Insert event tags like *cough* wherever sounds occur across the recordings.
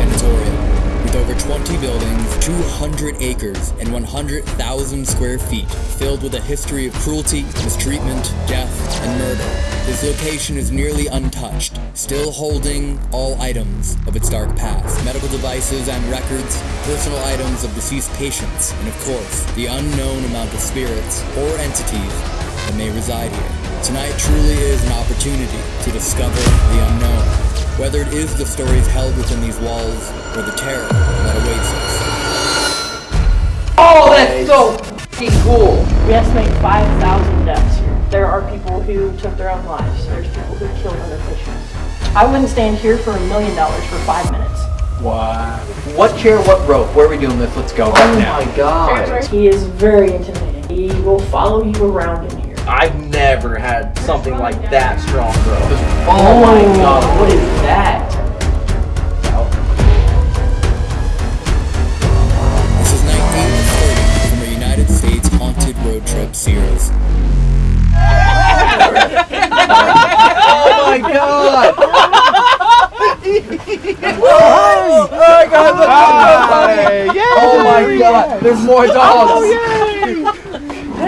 Sanatorium. With over 20 buildings, 200 acres, and 100,000 square feet, filled with a history of cruelty, mistreatment, death, and murder, this location is nearly untouched, still holding all items of its dark past medical devices and records, personal items of deceased patients, and of course, the unknown amount of spirits or entities that may reside here. Tonight truly is an opportunity to discover the unknown, whether it is the stories held within these walls or the terror that awaits us. Oh, that's so fucking cool. We estimate 5,000 deaths here. There are people who took their own lives. There's people who killed other patients. I wouldn't stand here for a million dollars for five minutes. Wow. What chair, what rope? Where are we doing this? Let's go right oh now. Oh my god. He is very intimidating. He will follow you around in here. I've never had something like that strong, bro. Oh my oh god, what is that? This is night 8 of 30 from a United States Haunted Road Trip series. Oh my god! oh guys, look Hi. Oh my god, there's more dogs!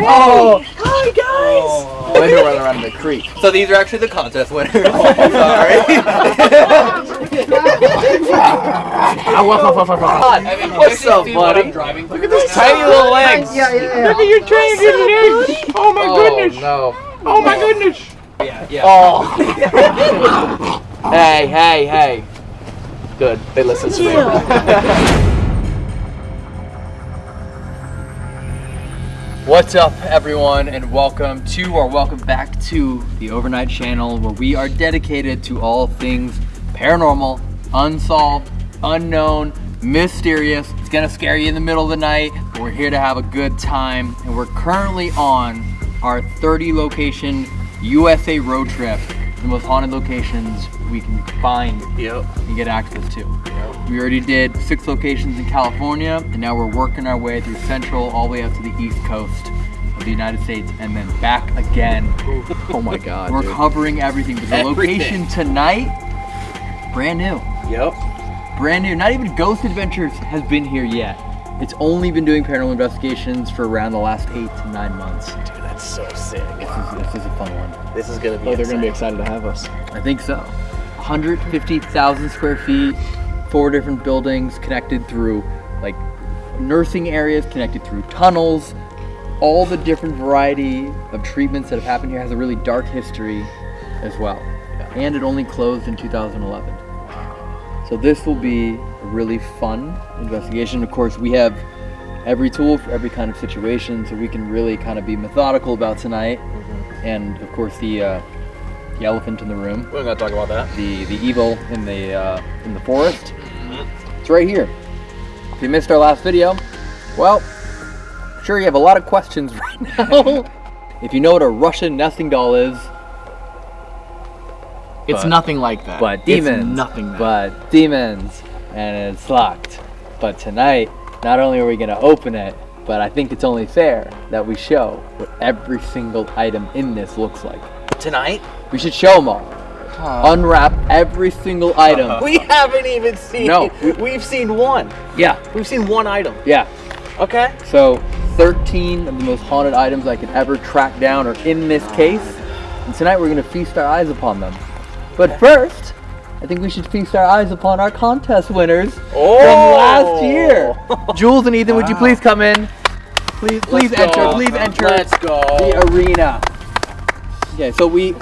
Oh, oh Hi guys! Oh. I've been running around the creek. So these are actually the contest winners. *laughs* Oh, sorry. *laughs* Ah, I mean, What's up, see what buddy? I'm driving Look at those tiny little legs. Yeah, yeah, yeah. Look at your train good legs. Oh my oh, goodness. no. Oh my goodness. Yeah, yeah. Oh. *laughs* hey, hey, hey. Good. They listen to me. What's up, everyone, and welcome to or welcome back to the Overnight Channel, where we are dedicated to all things paranormal, unsolved, unknown, mysterious. It's gonna scare you in the middle of the night, but we're here to have a good time, and we're currently on our 30 location USA road trip, the most haunted locations we can find Yep. and get access to. We already did six locations in California, and now we're working our way through Central all the way up to the East Coast of the United States, and then back again. Oh my god. We're covering everything, but the Everything. location tonight, brand new, Yep. brand new. Not even Ghost Adventures has been here yet. It's only been doing paranormal investigations for around the last eight to nine months. Dude, that's so sick. This is, this is a fun one. This is gonna be. Oh, they're gonna be excited to have us. I think so. 150,000 square feet, four different buildings connected through like nursing areas, connected through tunnels. All the different variety of treatments that have happened here has a really dark history as well. And it only closed in 2011. So this will be a really fun investigation. Of course, we have every tool for every kind of situation, so we can really kind of be methodical about tonight. And of course, the uh, the elephant in the room We're gonna talk about that. the the evil in the uh, in the forest. It's right here. If you missed our last video, well, I'm sure you have a lot of questions *laughs* right now. if you know what a Russian nesting doll is, It's But- nothing like that. but It's demons, nothing. That. but demons, and it's locked. But tonight, not only are we gonna open it, but I think it's only fair that we show what every single item in this looks like. Tonight? We should show them all. Unwrap every single item. *laughs* We haven't even seen. No, we- We've seen one. Yeah, We've seen one item. yeah. Okay. So 13 of the most haunted items I could ever track down are in this case. And tonight we're gonna feast our eyes upon them. But first, I think we should feast our eyes upon our contest winners Oh. from last year. *laughs* Jules and Ethan, would you please come in? Please, please Let's enter. go. Please enter Let's go. the arena. Okay, so we,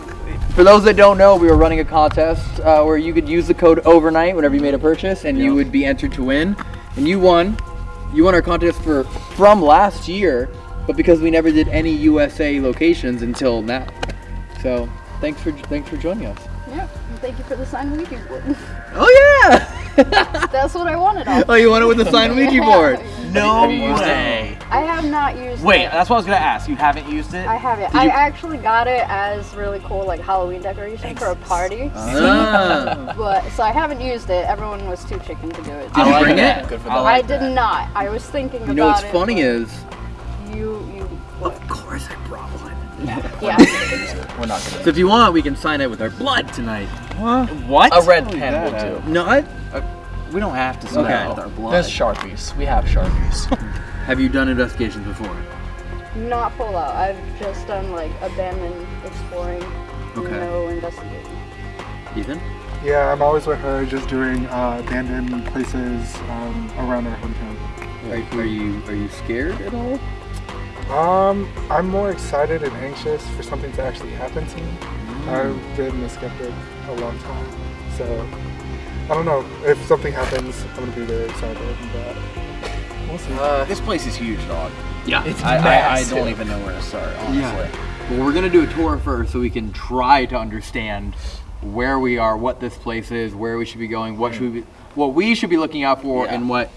for those that don't know, we were running a contest uh, where you could use the code overnight whenever you made a purchase, and you would be entered to win. And you won. You won our contest for from last year, but because we never did any USA locations until now. So thanks for thanks for joining us. Yeah, and thank you for the signed Ouija board. Oh yeah! *laughs* That's what I wanted. Off. *laughs* oh, you won it with the signed Ouija board. *laughs* No Have you used it? way. I have not used Wait, it. Wait, that's what I was gonna ask. You haven't used it? I haven't. Did I you- actually got it as really cool, like Halloween decoration for a party. Ah. But so I haven't used it. Everyone was too chicken to do it. Did you like bring that. it? Good for I them. I did that. not. I was thinking You know what's it. funny is, you you of course I brought one. Yeah. We're not gonna. So if you want, we can sign it with our blood tonight. What? A red pen will do. No, I, We don't have to sign Okay. with our blood. There's Sharpies. We have Sharpies. *laughs* *laughs* Have you done investigations before? Not full out. I've just done like abandoned exploring, Okay. no investigating. Ethan? Yeah, I'm always with her, just doing uh, abandoned places um, around our hometown. Are, are you are you scared at all? Um, I'm more excited and anxious for something to actually happen to me. I've been a skeptic a long time, so I don't know if something happens. I'm gonna be very excited, but we'll see. Uh, This place is huge, dog. Yeah. it's I, I, I don't even know where to start, honestly. Yeah. Well, we're gonna do a tour first, so we can try to understand where we are, what this place is, where we should be going, what should we, be, what we should be looking out for, Yeah. and what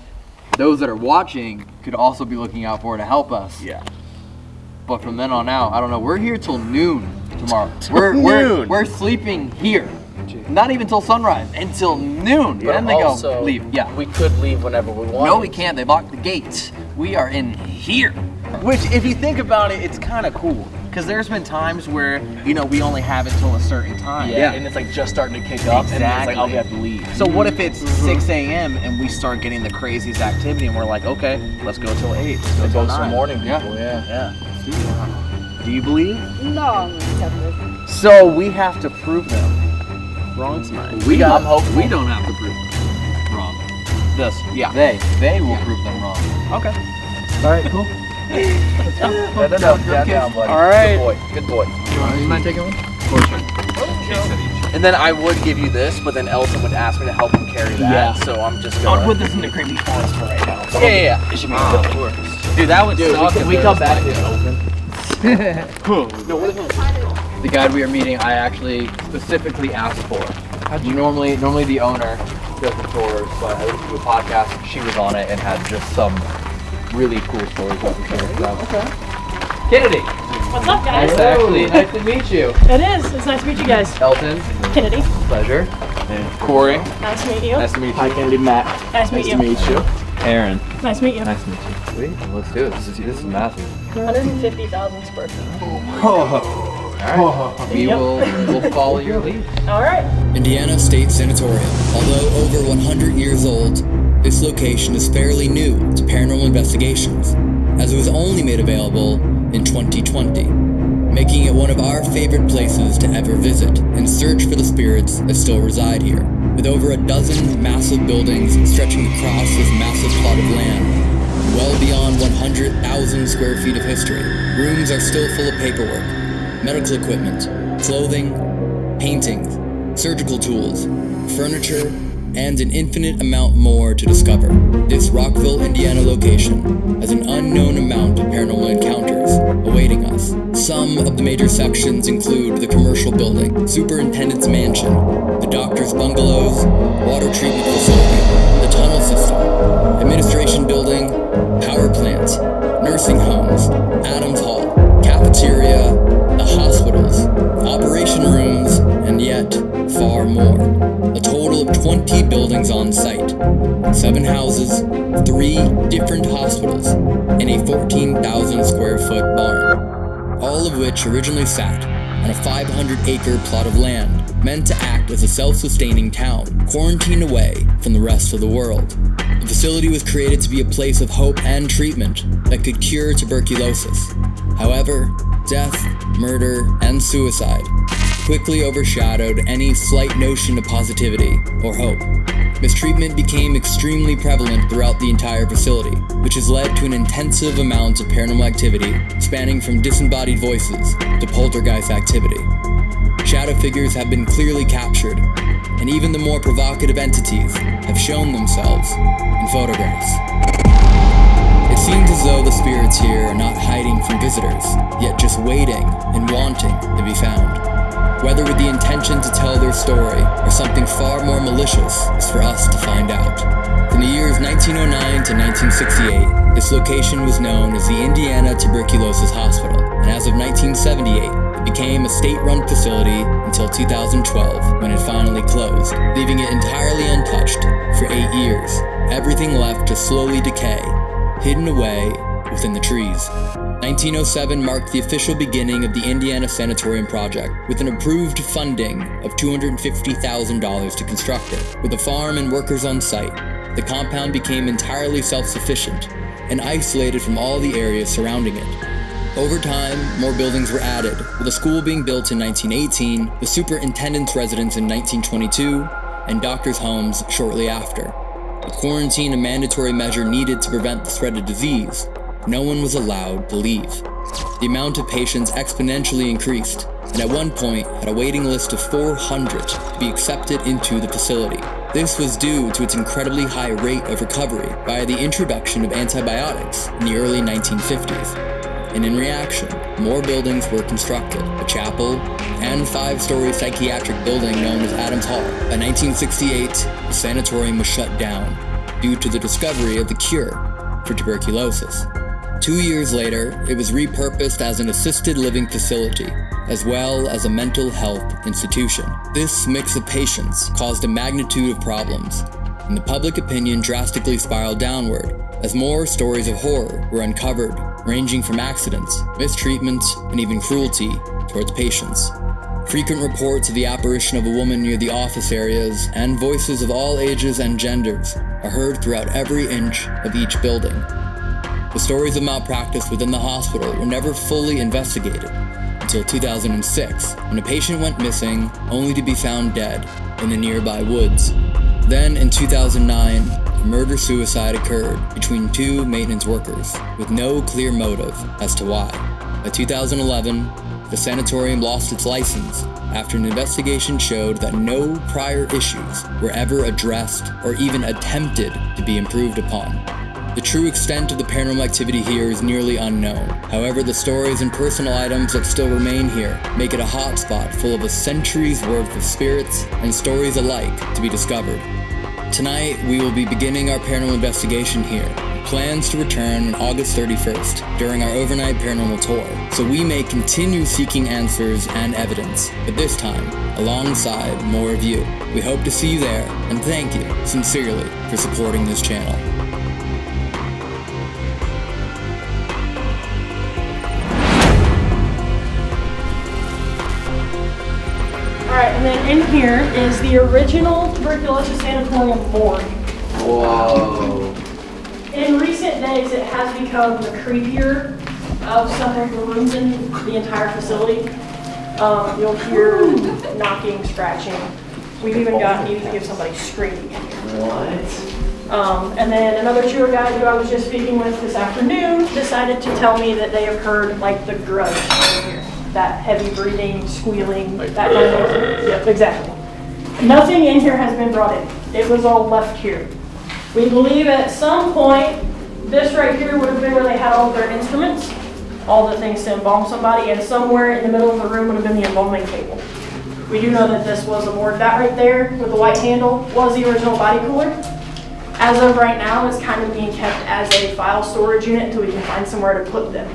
those that are watching could also be looking out for to help us. Yeah. But from then on out, I don't know. We're here till noon tomorrow. *laughs* we're, we're noon. we're sleeping here. Not even till sunrise. Until noon. But then they also, go leave. Yeah. We could leave whenever we want. no, we can't. They locked the gates. We are in here. Which, if you think about it, it's kind of cool. Because there's been times where, you know, we only have it till a certain time. Yeah, Yeah. and it's like just starting to kick up, and it's like, oh, we have to leave. So what if it's mm-hmm. 6 a.m. and we start getting the craziest activity and we're like, okay, let's go till 8. Let's go Go till 9. morning people, yeah. Yeah. Do you believe? No, I'm skeptic. So we have to prove them wrong tonight. We I'm don't. hopeful. We don't have to prove them wrong. This, yeah. They they will prove them wrong. Okay. All right, cool. No, no, no, down, down, buddy. All right. Good boy, good boy. You mind taking one? Of course. And then I would give you this, but then Elton would ask me to help him carry that. Yeah. So I'm just oh, gonna. put this in the creepy forest for right now. yeah, yeah, yeah. It should be good ah, tourist. Dude, that would Dude, suck. we, if we come back like- to *laughs* it open. The guide we are meeting, I actually specifically asked for. You normally normally the owner does the tours, but I listened to a podcast. She was on it and had just some really cool stories about the tour. So. Okay. Kennedy, What's up, guys? nice to actually nice to meet you. It is. It's nice to meet you guys. Elton, Kennedy, pleasure. And Corey. nice to meet you. Nice to meet you. Hi, Kennedy, Matt. Nice to meet you. Nice to meet you. Aaron. Nice to meet you. Nice to meet you. Sweet. Let's do it. This is, this is massive. 150,000 square feet. Oh. We Yep. will we'll follow your lead. All right. Indiana State Sanatorium. Although over 100 years old, this location is fairly new to paranormal investigations, as it was only made available in 2020, making it one of our favorite places to ever visit and search for the spirits that still reside here. With over a dozen massive buildings stretching across this massive plot of land, well beyond 100,000 square feet of history, rooms are still full of paperwork, medical equipment, clothing, paintings, surgical tools, furniture, and an infinite amount more to discover. This Rockville, Indiana location has an unknown amount of paranormal encounters awaiting us. Some of the major sections include the commercial building, superintendent's mansion, the doctor's bungalows, water treatment facility, the tunnel system, administration building, power plant, nursing homes, Adams Hall, cafeteria, the hospitals, operation rooms, and yet far more. Of 20 buildings on site, seven houses, three different hospitals, and a 14,000 square foot barn, all of which originally sat on a 500 acre plot of land meant to act as a self sustaining town, quarantined away from the rest of the world. The facility was created to be a place of hope and treatment that could cure tuberculosis. However, death, murder, and suicide quickly overshadowed any slight notion of positivity or hope. Mistreatment became extremely prevalent throughout the entire facility, which has led to an intensive amount of paranormal activity spanning from disembodied voices to poltergeist activity. Shadow figures have been clearly captured, and even the more provocative entities have shown themselves in photographs. It seems as though the spirits here are not hiding from visitors, yet just waiting and wanting to be found. Whether with the intention to tell their story or something far more malicious is for us to find out. From the years 1909 to 1968, this location was known as the Indiana Tuberculosis Hospital, and as of 1978, it became a state-run facility until 2012 when it finally closed, leaving it entirely untouched for eight years. Everything left to slowly decay, hidden away within the trees. 1907 marked the official beginning of the Indiana Sanatorium Project, with an approved funding of $250,000 to construct it. With a farm and workers on site, the compound became entirely self sufficient and isolated from all the areas surrounding it. Over time, more buildings were added, with a school being built in 1918, the superintendent's residence in 1922, and doctors' homes shortly after. With quarantine a mandatory measure needed to prevent the spread of disease, no one was allowed to leave. The amount of patients exponentially increased, and at one point had a waiting list of 400 to be accepted into the facility. This was due to its incredibly high rate of recovery via the introduction of antibiotics in the early 1950s and in reaction, more buildings were constructed a chapel and five story psychiatric building known as Adams Hall. By 1968, the sanatorium was shut down due to the discovery of the cure for tuberculosis. Two years later, it was repurposed as an assisted living facility, as well as a mental health institution. This mix of patients caused a magnitude of problems, and the public opinion drastically spiraled downward as more stories of horror were uncovered, ranging from accidents, mistreatment, and even cruelty towards patients. Frequent reports of the apparition of a woman near the office areas and voices of all ages and genders are heard throughout every inch of each building. The stories of malpractice within the hospital were never fully investigated until 2006 when a patient went missing only to be found dead in the nearby woods. Then in 2009, a murder suicide occurred between two maintenance workers with no clear motive as to why. By 2011, the sanatorium lost its license after an investigation showed that no prior issues were ever addressed or even attempted to be improved upon. The true extent of the paranormal activity here is nearly unknown. However, the stories and personal items that still remain here make it a hotspot full of a century's worth of spirits and stories alike to be discovered. Tonight, we will be beginning our paranormal investigation here. Plans to return on August 31st during our overnight paranormal tour, so we may continue seeking answers and evidence, but this time alongside more of you. We hope to see you there, and thank you sincerely for supporting this channel. Alright, and then in here is the original tuberculosis sanatorium morgue. Whoa. In recent days, it has become the creepier of some of the rooms in the entire facility. Um, you'll hear knocking, scratching. We've even gotten used of somebody screaming in. What? Um, and then another tour guide who I was just speaking with this afternoon decided to tell me that they have heard like the grudge. That heavy breathing, squealing, that kind of thing. Yep, exactly. Nothing in here has been brought in. It was all left here. We believe at some point, this right here would have been where they had all of their instruments, all the things to embalm somebody, and somewhere in the middle of the room would have been the embalming table. We do know that this was a morgue. That right there with the white handle was the original body cooler. As of right now, it's kind of being kept as a file storage unit until we can find somewhere to put them.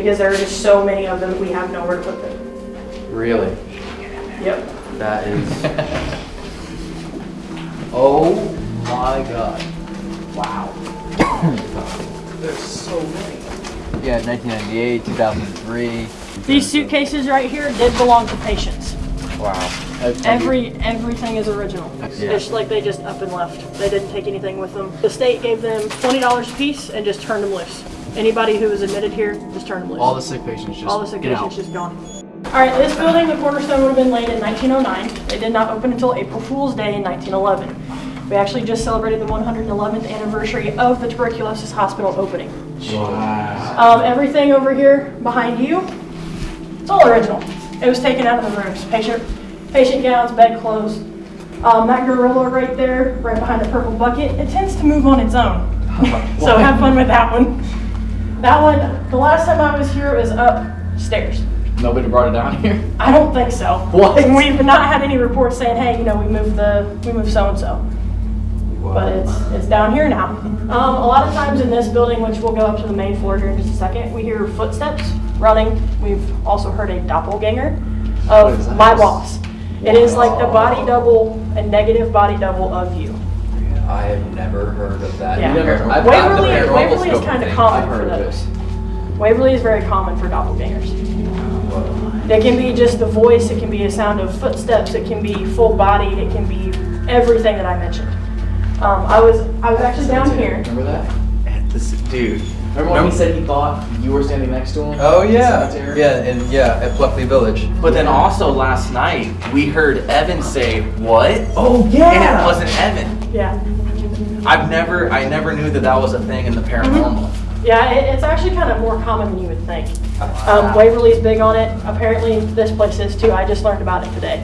Because there are just so many of them, we have nowhere to put them. Really? Yep. That is. *laughs* oh my god. Wow. There's so many. Yeah, 1998, 2003. These suitcases right here did belong to patients. Wow. Every, everything is original. Yeah. It's like they just up and left. They didn't take anything with them. The state gave them twenty dollars a piece and just turned them loose. Anybody who was admitted here, just turned them loose. All the sick patients just All the sick get patients out. just gone. All right, this building, the cornerstone would have been laid in 1909. It did not open until April Fool's Day in 1911. We actually just celebrated the 111th anniversary of the tuberculosis hospital opening. Wow. Um, everything over here behind you, it's all original. It was taken out of the rooms. Patient, patient gowns, bed clothes. Um, that gorilla right there, right behind the purple bucket, it tends to move on its own. *laughs* so have fun with that one. That one, the last time I was here, it was upstairs. Nobody brought it down here. I don't think so. What? We've not had any reports saying, hey, you know, we moved the, we moved so and so. But it's, it's down here now. Um, a lot of times in this building, which we'll go up to the main floor here in just a second, we hear footsteps running. We've also heard a doppelganger of my boss. It is like the body double, a negative body double of you. I have never heard of that. Yeah. Never- I've got the Waverly, Waverly is kind of common for those. Waverly is very common for doppelgangers. It can be just the voice, it can be a sound of footsteps, it can be full body, it can be everything that I mentioned. Um, I was I was actually down here. Remember that? At this dude. Remember when he said he thought you were standing next to him? Oh yeah, yeah, and yeah, at Pluckley Village. But then also last night we heard Evan say what? Oh yeah, And yeah. it wasn't Evan. Yeah. I've never, I never knew that that was a thing in the paranormal. Yeah, it, it's actually kind of more common than you would think. Um, Waverly's big on it. Apparently, this place is too. I just learned about it today.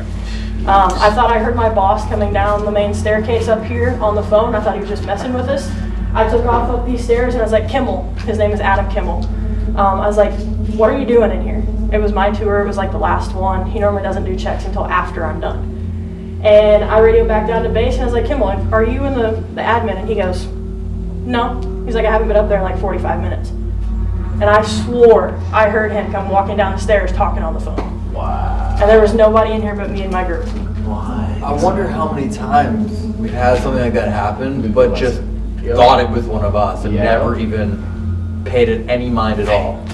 Um, I thought I heard my boss coming down the main staircase up here on the phone. I thought he was just messing with us. I took off up these stairs and I was like, Kimmel. His name is Adam Kimmel. Um, I was like, what are you doing in here? It was my tour. It was like the last one. He normally doesn't do checks until after I'm done. And I radioed back down to base and I was like, Kimmel, are you in the, the admin? And he goes, no. He's like, I haven't been up there in like 45 minutes. And I swore I heard him come walking down the stairs talking on the phone. Wow. And there was nobody in here but me and my group. Why? I wonder how many times we've had something like that happen, but just thought it was one of us and Yeah. never even paid it any mind at all.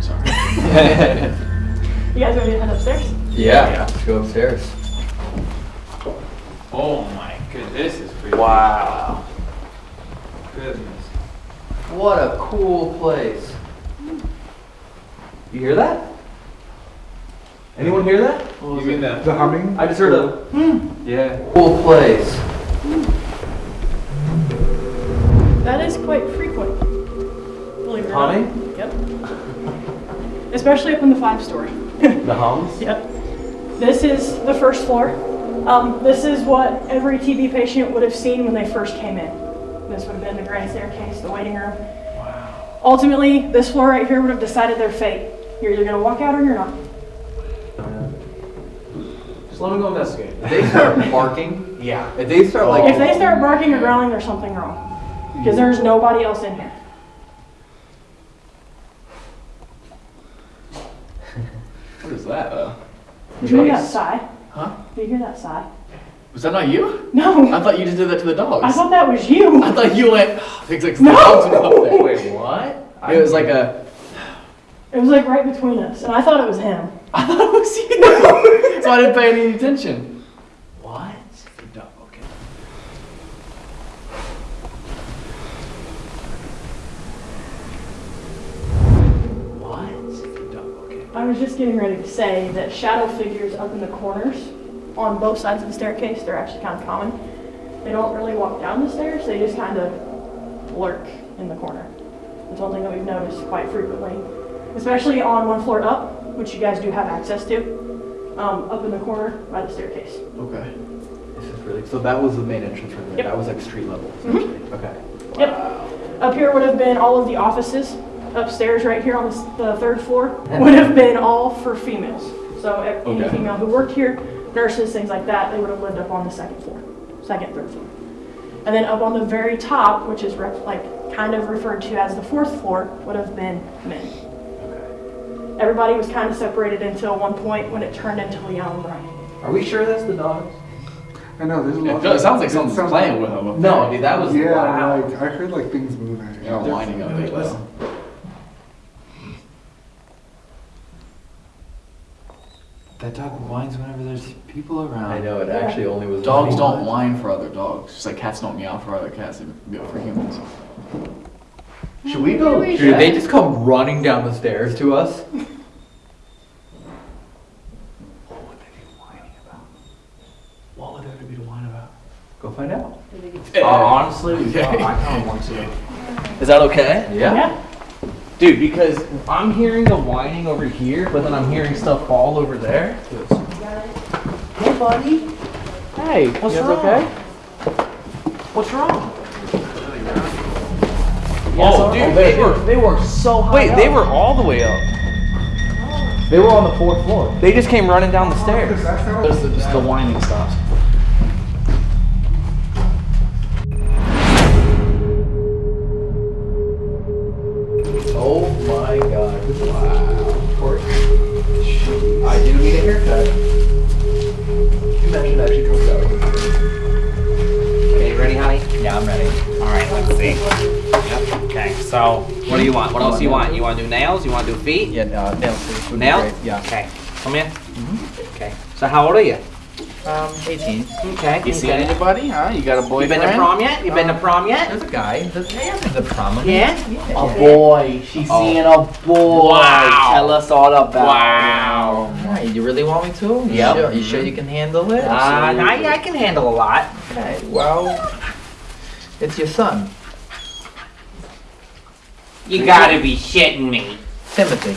Sorry. *laughs* You guys ready to head upstairs? Yeah, let's go upstairs. Oh my goodness, this is pretty. Wow. Goodness. What a cool place. You hear that? Anyone hear that? You mean the? The humming. I just heard a, hmm. Yeah. Cool place. That is quite frequent. Believe it or not. Humming? Yep. Especially up in the five story. the hums. *laughs* Yep. This is the first floor. Um, this is what every TB patient would have seen when they first came in. This would have been the grand staircase, the waiting room. Wow. Ultimately, this floor right here would have decided their fate. You're either going to walk out or you're not. Just let me go investigate. If they start *laughs* barking, Yeah. if they start like, If they start barking or growling, there's something wrong. Because there's nobody else in here. *laughs* What is that though? Did you hear that sigh? Huh? Did you hear that sigh? Was that not you? No. I thought you just did that to the dogs. I thought that was you. I thought you went. Things like No. the dogs went up there. Wait, what? It was like a. It was like right between us, and I thought it was him. I thought it was you. No. *laughs* so I didn't pay any attention. What? The dog. Okay. What? The dog. Okay. I was just getting ready to say that shadow figures up in the corners on both sides of the staircase, they're actually kind of common. They don't really walk down the stairs, they just kind of lurk in the corner. It's one thing that we've noticed quite frequently, especially on one floor up, which you guys do have access to, um, up in the corner by the staircase. Okay. This is really, so that was the main entrance right there. Yep. That was like street level. essentially. Okay. Yep. Up here would have been all of the offices. Upstairs, right here on the, the third floor, would have been all for females. So e- any female who worked here, nurses, things like that, they would have lived up on the second floor, second, third floor. And then up on the very top, which is rep- like kind of referred to as the fourth floor, would have been men. Everybody was kind of separated until one point when it turned into Leon and Brian. Are we sure that's the dogs? I know there's a lot. It, feels- it sounds like it someone's sounds playing like- with them. No, there. dude, that was Yeah, loud. like I heard like things moving. They're whining up there. Listen. That dog whines whenever there's people around. I know, it actually only was. Dogs don't whine for other dogs, just like cats don't meow for other cats, they meow for humans. Should we go? Maybe we Dude, they just come running down the stairs to us. *laughs* What would they be whining about? What would there be to whine about? Go find out. Uh, *laughs* honestly, Okay. uh, I kind of want to. Is that okay? Yeah? Dude, because I'm hearing the whining over here, but then I'm hearing stuff fall over there. Hey, buddy. Hey, what's you guys wrong? okay? What's wrong? Oh, dude, oh, they- they were they were so high. Wait, they were all the way up. Oh. They were on the fourth floor. They just came running down the stairs. Just the, just the whining stops. Want? You want to do nails? You want to do feet? Yeah, uh, nails. please, would be Nails? great, Yeah. Okay. Come in. Okay. So, how old are you? Um, 18. Okay. You see okay. anybody? Huh? You got a You boyfriend? been to prom yet? You been to prom yet? There's a guy. There's, yeah, there's a prom. Yeah. A boy. She's seeing a boy. Wow. Tell us all about it. Wow. Alright, you really want me to? You Yep. Sure, you sure you can handle it? Uh, nah, yeah, I can handle a lot. Okay, well, it's your son, You gotta be shitting me. Timothy.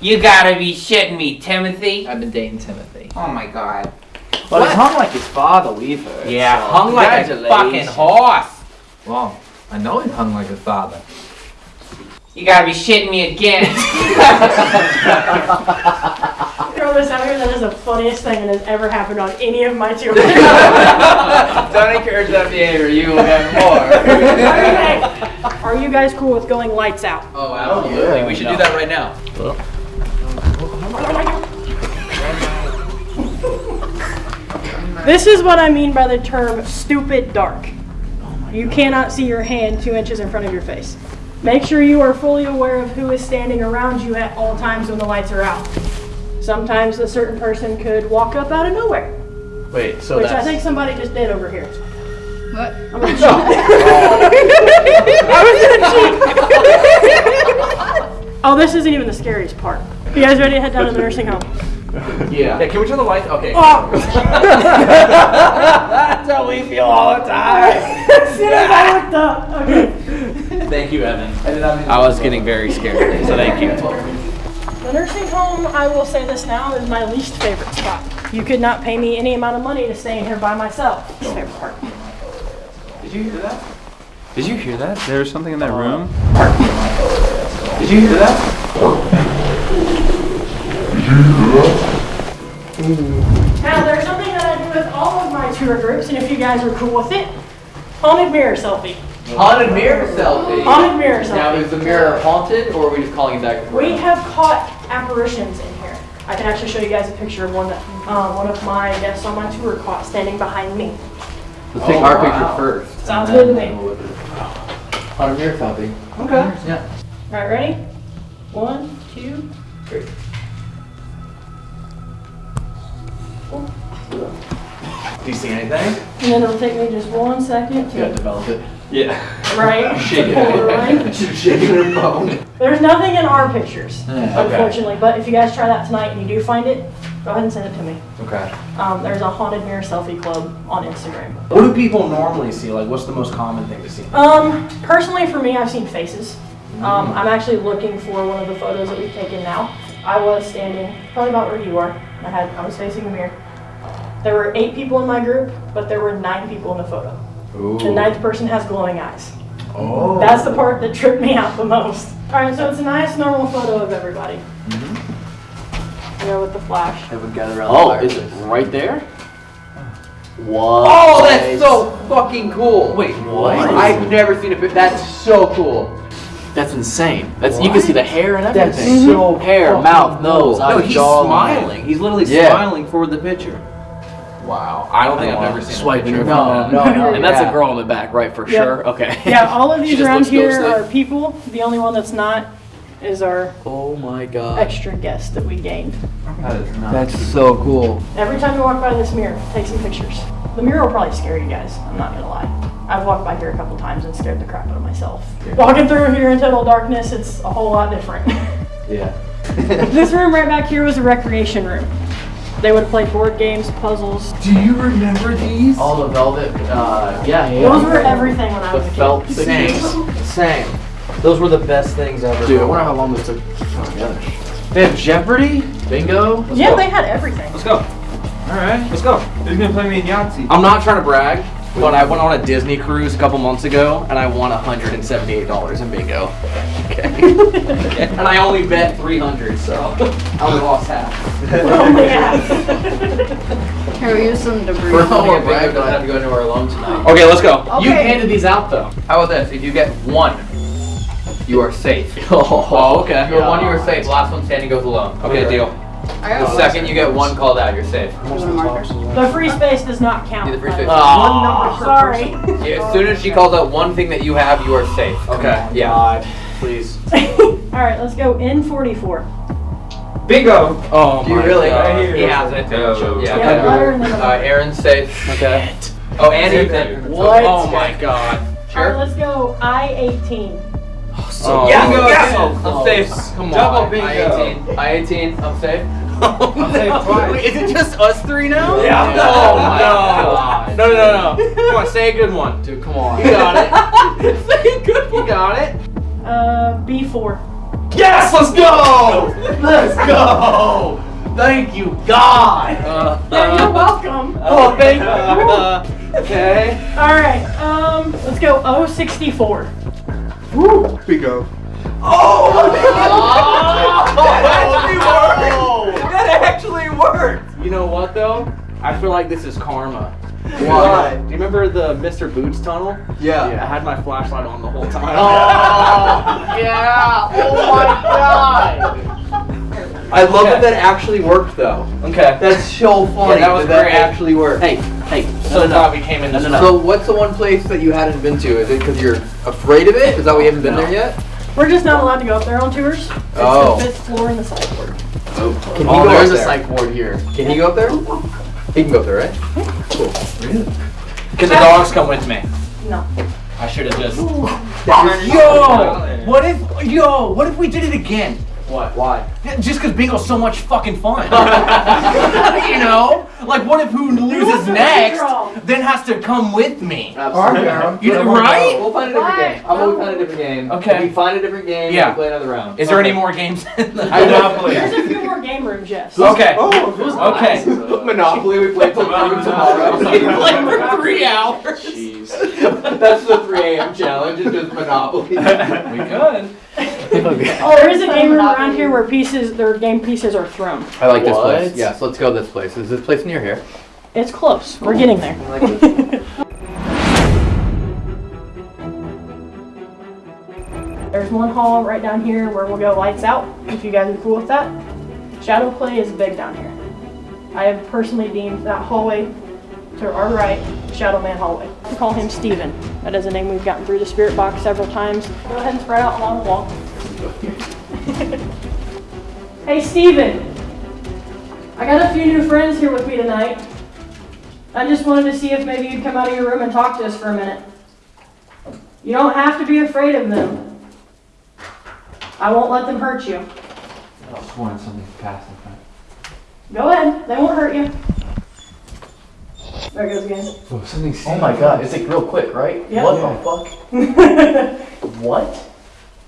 You gotta be shitting me, Timothy. I've been dating Timothy. Oh my god. Well, he's hung like his father, we've heard. Yeah, so hung like a fucking horse. Well, I know he hung like his father. You gotta be shitting me again. *laughs* Throw this out here, that is the funniest thing that has ever happened on any of my tours. *laughs* Don't encourage that behavior, you will have more. *laughs* Okay. Are you guys cool with going lights out? oh, absolutely. We should do that right now. This is what I mean by the term stupid dark. You cannot see your hand two inches in front of your face. Make sure you are fully aware of who is standing around you at all times when the lights are out. Sometimes a certain person could walk up out of nowhere, Wait, so which I think somebody just did over here. What? I'm gonna cheat. *laughs* *laughs* Oh. I was gonna cheat. oh, this isn't even the scariest part. You guys ready to head down to the nursing home? Yeah. yeah. Can we turn the lights? Okay. Oh! That's how we feel all the time. as soon as I looked up. Okay. Thank you, Evan. I was getting very scared, so thank you. The nursing home, I will say this now, is my least favorite spot. You could not pay me any amount of money to stay in here by myself. It's my favorite part. Did you hear that? Did you hear that? There was something in that room. Did you hear that? Now, there's something that I do with all of my tour groups, and if you guys are cool with it, haunted mirror selfie. Haunted mirror selfie. Haunted mirror selfie. Now, is the mirror haunted, or are we just calling it that? We have caught apparitions in here. I can actually show you guys a picture of one that um, one of my guests on my tour caught standing behind me. Let's take our picture first. Sounds and good to then me. We'll- Haunted mirror selfie. Okay. Yeah. All right, ready? One, two, three. Do you see anything? And then it'll take me just one second gotta to develop it. Yeah. right. *laughs* Shake it. pull the line. *laughs* She's shaking her phone. There's nothing in our pictures, Yeah. unfortunately. But if you guys try that tonight and you do find it, go ahead and send it to me. Okay. Um, there's a haunted mirror selfie club on Instagram. What do people normally see? Like, what's the most common thing to see? Um, personally, for me, I've seen faces. Um, I'm actually looking for one of the photos that we've taken now. I was standing probably about where you are. I had I was facing the mirror. There were eight people in my group, but there were nine people in the photo. The ninth person has glowing eyes. Oh. That's the part that tripped me out the most. All right, so it's a nice normal photo of everybody. Mm-hmm. You know, with the flash. Everyone gather around Oh, the is fireplace. it right there? What? Oh, that's so fucking cool. Wait, what? I've never seen it. pic. That's so cool. That's insane. That's you can see the hair and everything. That's everything. so hair, mouth, nose, cool. eyes, No, he's jaw, smiling. He's literally Yeah. smiling for the picture. Wow. I don't think I've oh, ever seen Swiping a her picture. phone. No, no, And that's yeah. a girl in the back, right? For Yep. sure. Okay. Yeah, all of *laughs* these around here ghostly. are people. The only one that's not is our Oh my god. extra guest that we gained. That is nuts. That's so cool. Every time you walk by this mirror, take some pictures. The mirror will probably scare you guys. I'm not gonna lie. I've walked by here a couple times and scared the crap out of myself. Walking through here in total darkness, it's a whole lot different. Yeah. *laughs* this room right back here was a recreation room. They would play board games, puzzles. Do you remember these? All the velvet. Uh, yeah, yeah. Those were everything when I the was a kid. felt Same. Same. Those were the best things ever. Dude, I wonder how long this took to put together. They have Jeopardy? Bingo. Yeah, they had everything. Let's go. Alright. Let's go. Who's gonna play me in Yahtzee? I'm not trying to brag, but I went on a Disney cruise a couple months ago and I won $178 in bingo. Okay. and I only bet 300, so I only lost half. Oh, *laughs* yeah. Here, we use some debris. We're all more brave don't have to go anywhere alone tonight. Okay, let's go. You handed these out though. How about this? If you get one, you are safe. *laughs* Oh, okay. If you're one, you are safe. Last one standing goes alone. Okay, deal. The second you get one called out, you're safe. The free space does not count. Yeah, the free space. One number. Sorry. *laughs* Yeah, as soon as she calls out one thing that you have, you are safe. Okay. Yeah. Please. *laughs* All right, let's go in 44. Bingo. Oh Do you my really? God. He has it. Yeah. Yeah, okay. letter and then Uh, Aaron's safe. Okay. Oh, and Ethan. What? Oh my god. All right, let's go I-18. Oh, Yeah, bingo. yes, So I'm safe. Come Double on. bingo. I-18. I-18. I'm safe. Wait, *laughs* is it just us three now? Yeah. Oh my No. *laughs* god. No, no, no, no. Come on, say a good one. Dude, come on. You got it. *laughs* say a good one. You got it. Uh, B4. Yes, let's go. Let's go. Thank you, God. Yeah, you're welcome. Oh, thank you. Uh, okay. All right, um, let's go O64. Bingo. Oh, that actually worked. You know what though? I feel like this is karma. Why? Do you remember the Mr. Boots tunnel? Yeah. I had my flashlight on the whole time. Oh, *laughs* yeah. Oh my god. I love Okay. that that actually worked though. Okay. That's so funny. Yeah, that was that great. actually worked. Hey, hey. So glad we came in this. So what's the one place that you hadn't been to? Is it because you're afraid of it? Is that why you haven't been there yet? We're just not allowed to go up there on tours. It's Oh. the fifth floor in the psych ward. Can he Oh, go there's up a there? psych ward here. Can he go up there? He can go up there, right? Cool. Can the dogs come with me? No. I should have just. Yo, what if yo? What if we did it again? What? Why? Just because bingo's so much fucking fun. *laughs* you know, like what if who loses next then has to come with me? Absolutely. You know, right? We'll find a different game. I'm gonna find a different game. Okay. If we find a different game, Yeah. we'll play another round. Is there any more games? I the *laughs* Monopoly. There's a few more game rooms, yes. Okay. Oh, Okay. Monopoly, we play till noon tomorrow. We play for three hours. Jeez. That's the 3 a.m. challenge, it's just Monopoly. *laughs* We could. *laughs* Oh, there is a game room around here where pieces, their game pieces are thrown. I like this What? place. Yes, let's go this place. Is this place near here? It's close. We're getting there. Like. *laughs* There's one hall right down here where we'll go lights out, if you guys are cool with that. Shadow play is big down here. I have personally deemed that hallway to our right, Shadow Man hallway. We call him Steven. That is a name we've gotten through the spirit box several times. Go ahead and spread out along the wall. *laughs* hey Steven! I got a few new friends here with me tonight. I just wanted to see if maybe you'd come out of your room and talk to us for a minute. You don't have to be afraid of them. I won't let them hurt you. I just wanted something to pass in front. Go ahead. They won't hurt you. There it goes again. Oh, something Oh my god, it's like real quick, right? Yeah. What the fuck? *laughs* What?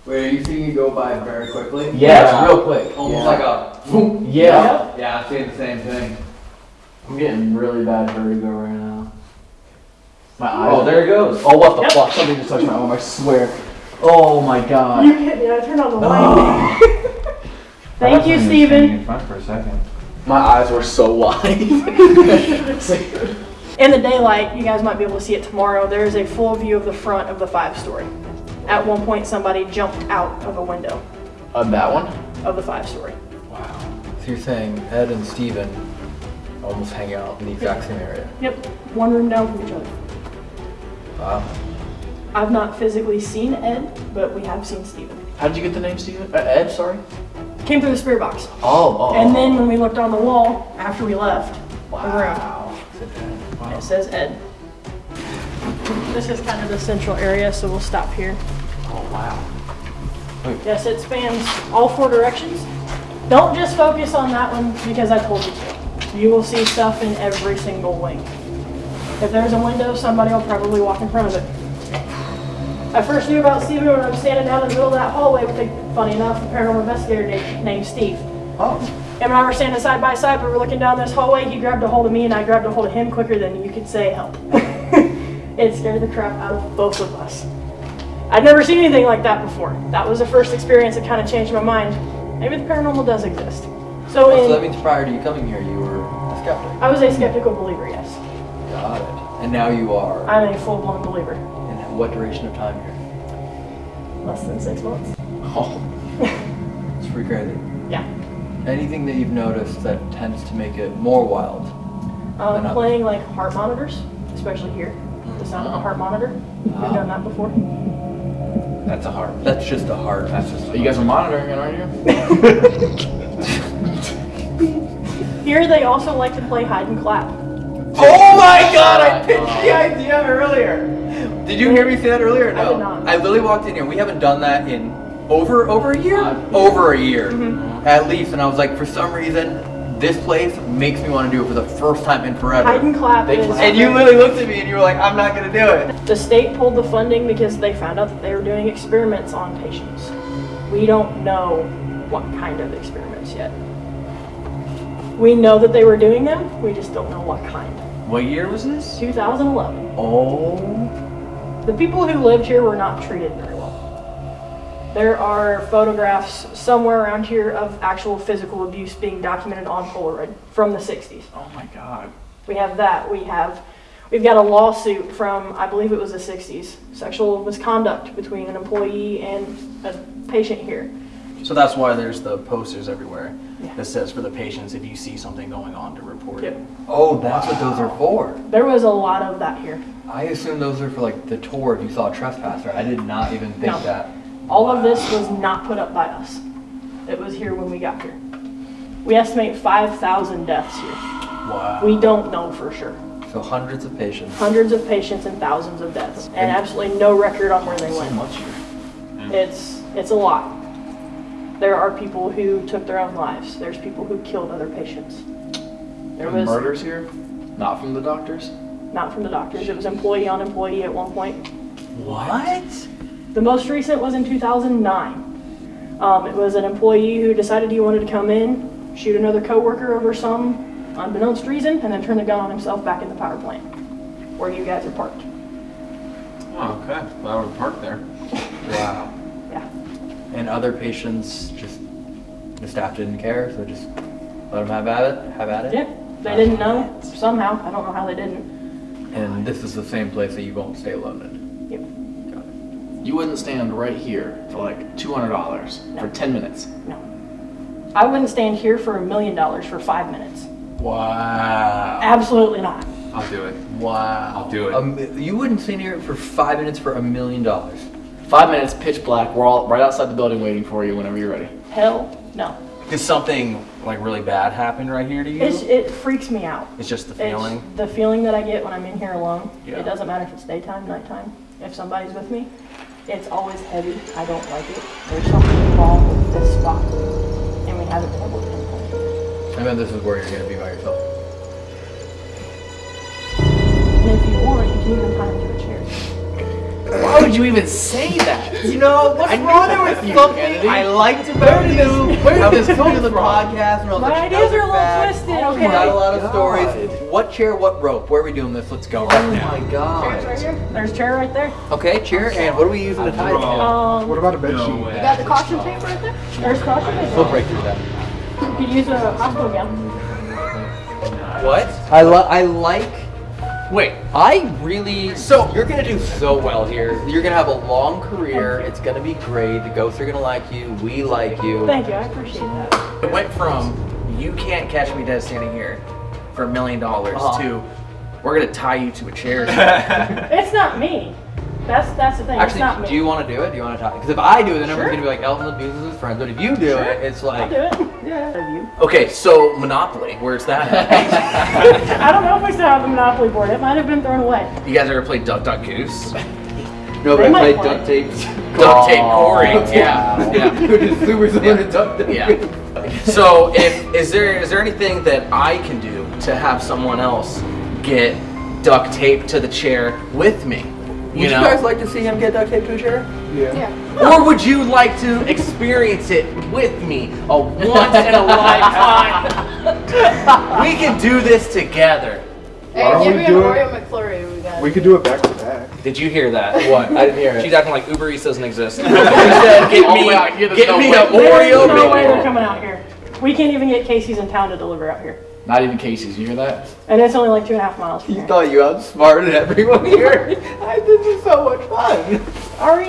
Wait, are you seeing it go by very quickly? Yeah, it's real quick. Almost Yeah. like a. Yeah. Yeah, I'm seeing the same thing. I'm getting really bad vertigo right now. My oh, eyes. Oh, there it goes. Oh, what the Yep. fuck? Something just touched my arm, I swear. Oh my god. You hit me. I turned on the light. *laughs* Thank you, Steven. In front for a second. My eyes were so *laughs* wide. In the daylight, you guys might be able to see it tomorrow. There is a full view of the front of the five story. At one point, somebody jumped out of a window Of that one? of the five story. Wow. So you're saying Ed and Steven almost hang out in the exact same area? Yep, one room down from each other. Wow. I've not physically seen Ed, but we have seen Steven. How did you get the name Steven? Uh, Ed, sorry? Came through the spirit box. Oh, oh, oh. And then when we looked on the wall after we left the room, Wow. it says Ed. This is kind of the central area, so we'll stop here. Oh, wow. Yes, it spans all four directions. Don't just focus on that one because I told you to. You will see stuff in every single wing. If there's a window, somebody will probably walk in front of it. I first knew about Steven when I was standing down in the middle of that hallway with a, funny enough, a paranormal investigator named, named Steve. Oh. Him and I were standing side by side, we were looking down this hallway. He grabbed a hold of me, and I grabbed a hold of him quicker than you could say help. *laughs* it scared the crap out of both of us. I'd never seen anything like that before. That was the first experience that kind of changed my mind. Maybe the paranormal does exist. So, Oh, so that in, means prior to you coming here, you were a skeptic. I was a skeptical believer, yes. Got it. And now you are. I'm a full-blown believer. In what duration of time here? Less than six months. *laughs* Oh. it's pretty crazy. Yeah. Anything that you've noticed that tends to make it more wild? Um, Enough. playing like heart monitors, especially here. The sound of a heart monitor. We've done that before. That's a heart. That's just a heart. That's just. You guys are monitoring it, aren't you? *laughs* Here they also like to play hide and clap. Oh my god, I pitched the idea earlier. Did you hear me say that earlier? or I No. did not. I literally walked in here. We haven't done that in over over a year. Over a year, Mm-hmm. at least. And I was like, for some reason, this place makes me want to do it for the first time in forever. Hide and clap They- and you literally looked at me and you were like, I'm not gonna do it. The state pulled the funding because they found out that they were doing experiments on patients. We don't know what kind of experiments yet. We know that they were doing them, we just don't know what kind. What year was this? 2011. Oh. The people who lived here were not treated very well. There are photographs somewhere around here of actual physical abuse being documented on Polaroid from the 60s. Oh my god. We have that. We have, we've got a lawsuit from, I believe it was the 60s, sexual misconduct between an employee and a patient here. So that's why there's the posters everywhere that says for the patients if you see something going on to report it. Oh, that's what those are for. There was a lot of that here. I assume those are for like the tour if you saw a trespasser. I did not even think No. that. All of this was not put up by us. It was here when we got here. We estimate 5,000 deaths here. Wow. We don't know for sure. So hundreds of patients. Hundreds of patients and thousands of deaths, and absolutely no record on where they So went. much here. It's it's a lot. There are people who took their own lives. There's people who killed other patients. There And was murders here? Not from the doctors? not from the doctors. It was employee on employee at one point. What? The most recent was in 2009. Um, it was an employee who decided he wanted to come in, shoot another coworker over some unbeknownst reason, and then turn the gun on himself back in the power plant, where you guys are parked. Oh, okay. Well, I would park there. Wow. Yeah. And other patients just the staff didn't care, so just let them have at it. Have at it. Yeah. They didn't know somehow. I don't know how they didn't. And this is the same place that you won't stay alone in. Yep. You wouldn't stand right here for like $200 for 10 minutes. No. I wouldn't stand here for a million dollars for five minutes. Wow. Absolutely not. I'll do it. Wow. I'll do it. Um, you wouldn't stay here for five minutes for a million dollars. Five minutes, pitch black. We're all right outside the building waiting for you whenever you're ready. Hell no. Did something like really bad happen right here to you? It's, it freaks me out. It's just the It's feeling. the feeling that I get when I'm in here alone. Yeah. It doesn't matter if it's daytime, nighttime. If somebody's with me, it's always heavy. I don't like it. There's something wrong with this spot, and we haven't been able to pinpoint it. I mean, this is where you're gonna be by yourself. And if you want, you can even tie into a chair. Why would you even say that? You know, what's wrong with you, something Kennedy. I liked about you? where did I this was come to the from? podcast and I was My like, ideas are a little facts, twisted, we okay? Got a lot of God. stories. What chair? What rope? Where are we doing this? Let's go right Oh now. my Chairs right god. here. There's a chair right there. Okay, chair. And what are we using to tie it? Um, What about a bed No sheet? way. You got the caution tape right there? there's caution tape. We'll break through that. You could use a hospital gown. What? I li- I like. Wait. I really. So you're gonna do so well here. You're gonna have a long career. It's gonna be great. The ghosts are gonna like you. We like you. Thank you. I appreciate that. It went from you can't catch me dead standing here for a million dollars Uh-huh. to we're gonna tie you to a chair. *laughs* *laughs* It's not me. That's that's the thing. it's not Actually, me. do you want to do it? Do you want to talk? Because if I do it, then Sure. everyone's gonna be like Elton abuses his friends. But if you do it, it's like. I'll like. do it. Yeah. You. okay, so Monopoly, where's that at? *laughs* *laughs* I don't know if we still have the Monopoly board. It might have been thrown away. you guys ever played Duck Duck Goose? *laughs* No, but I played play. duct tape. Duct tape Corey. Yeah. Yeah. Who just super similar to duct tape. Yeah. So if is there is there anything that I can do to have someone else get duct tape to the chair with me? Would You you, guys like to see him get duct tape to a chair? Yeah. Yeah. Or would you like to experience it with me? A once in a *laughs* lifetime. *laughs* we can do this together. Hey, don't give we me an do it? Oreo McFlurry. We got. We could do it back to back. Did you hear that? *laughs* What? I didn't hear it. She's acting like Uber Eats doesn't exist. She said, "Get Oh, me, wow, yeah, there's get no me way. an There's no way they're coming out here. We can't even get Casey's in town to deliver out here, Not even Casey's. You hear that? and it's only like two and a half miles from You here. thought you outsmarted everyone here. *laughs* I, this is so much fun. Ari,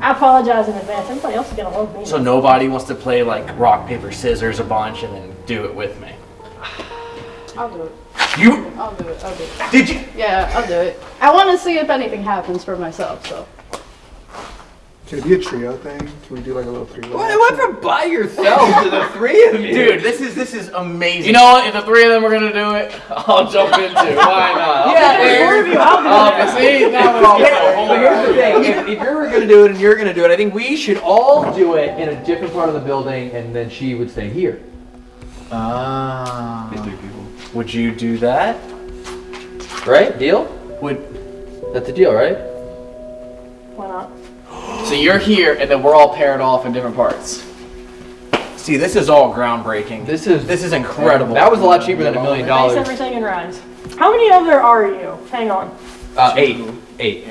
I apologize in advance. Everybody else is gonna love me. So nobody wants to play like rock paper scissors a bunch and then do it with me. I'll do it. You I'll do it. I'll do it. did you? Yeah, I'll do it. I want to see if anything happens for myself. So. Can it be a trio thing? Can we do like a little three-way? Why went from by yourself to the three of you? Dude, this is this is amazing. You know what? If the three of them are gonna do it, *laughs* I'll jump into. it. *laughs* Why not? I'll Yeah, be there. four of you, I'll do I'll be- see, now we're all But here's the thing: if, if you're gonna do it and you're gonna do it, I think we should all do it in a different part of the building, and then she would stay here. Ah. Three people. Would you do that? Right? Deal? Would That's the deal, right? Why not? So you're here, and then we're all paired off in different parts. see this is all groundbreaking. This is This is incredible. That was a lot cheaper than a million Thanks dollars. everything and rhymes. How many of there are you? Hang on. Uh, eight. Eight.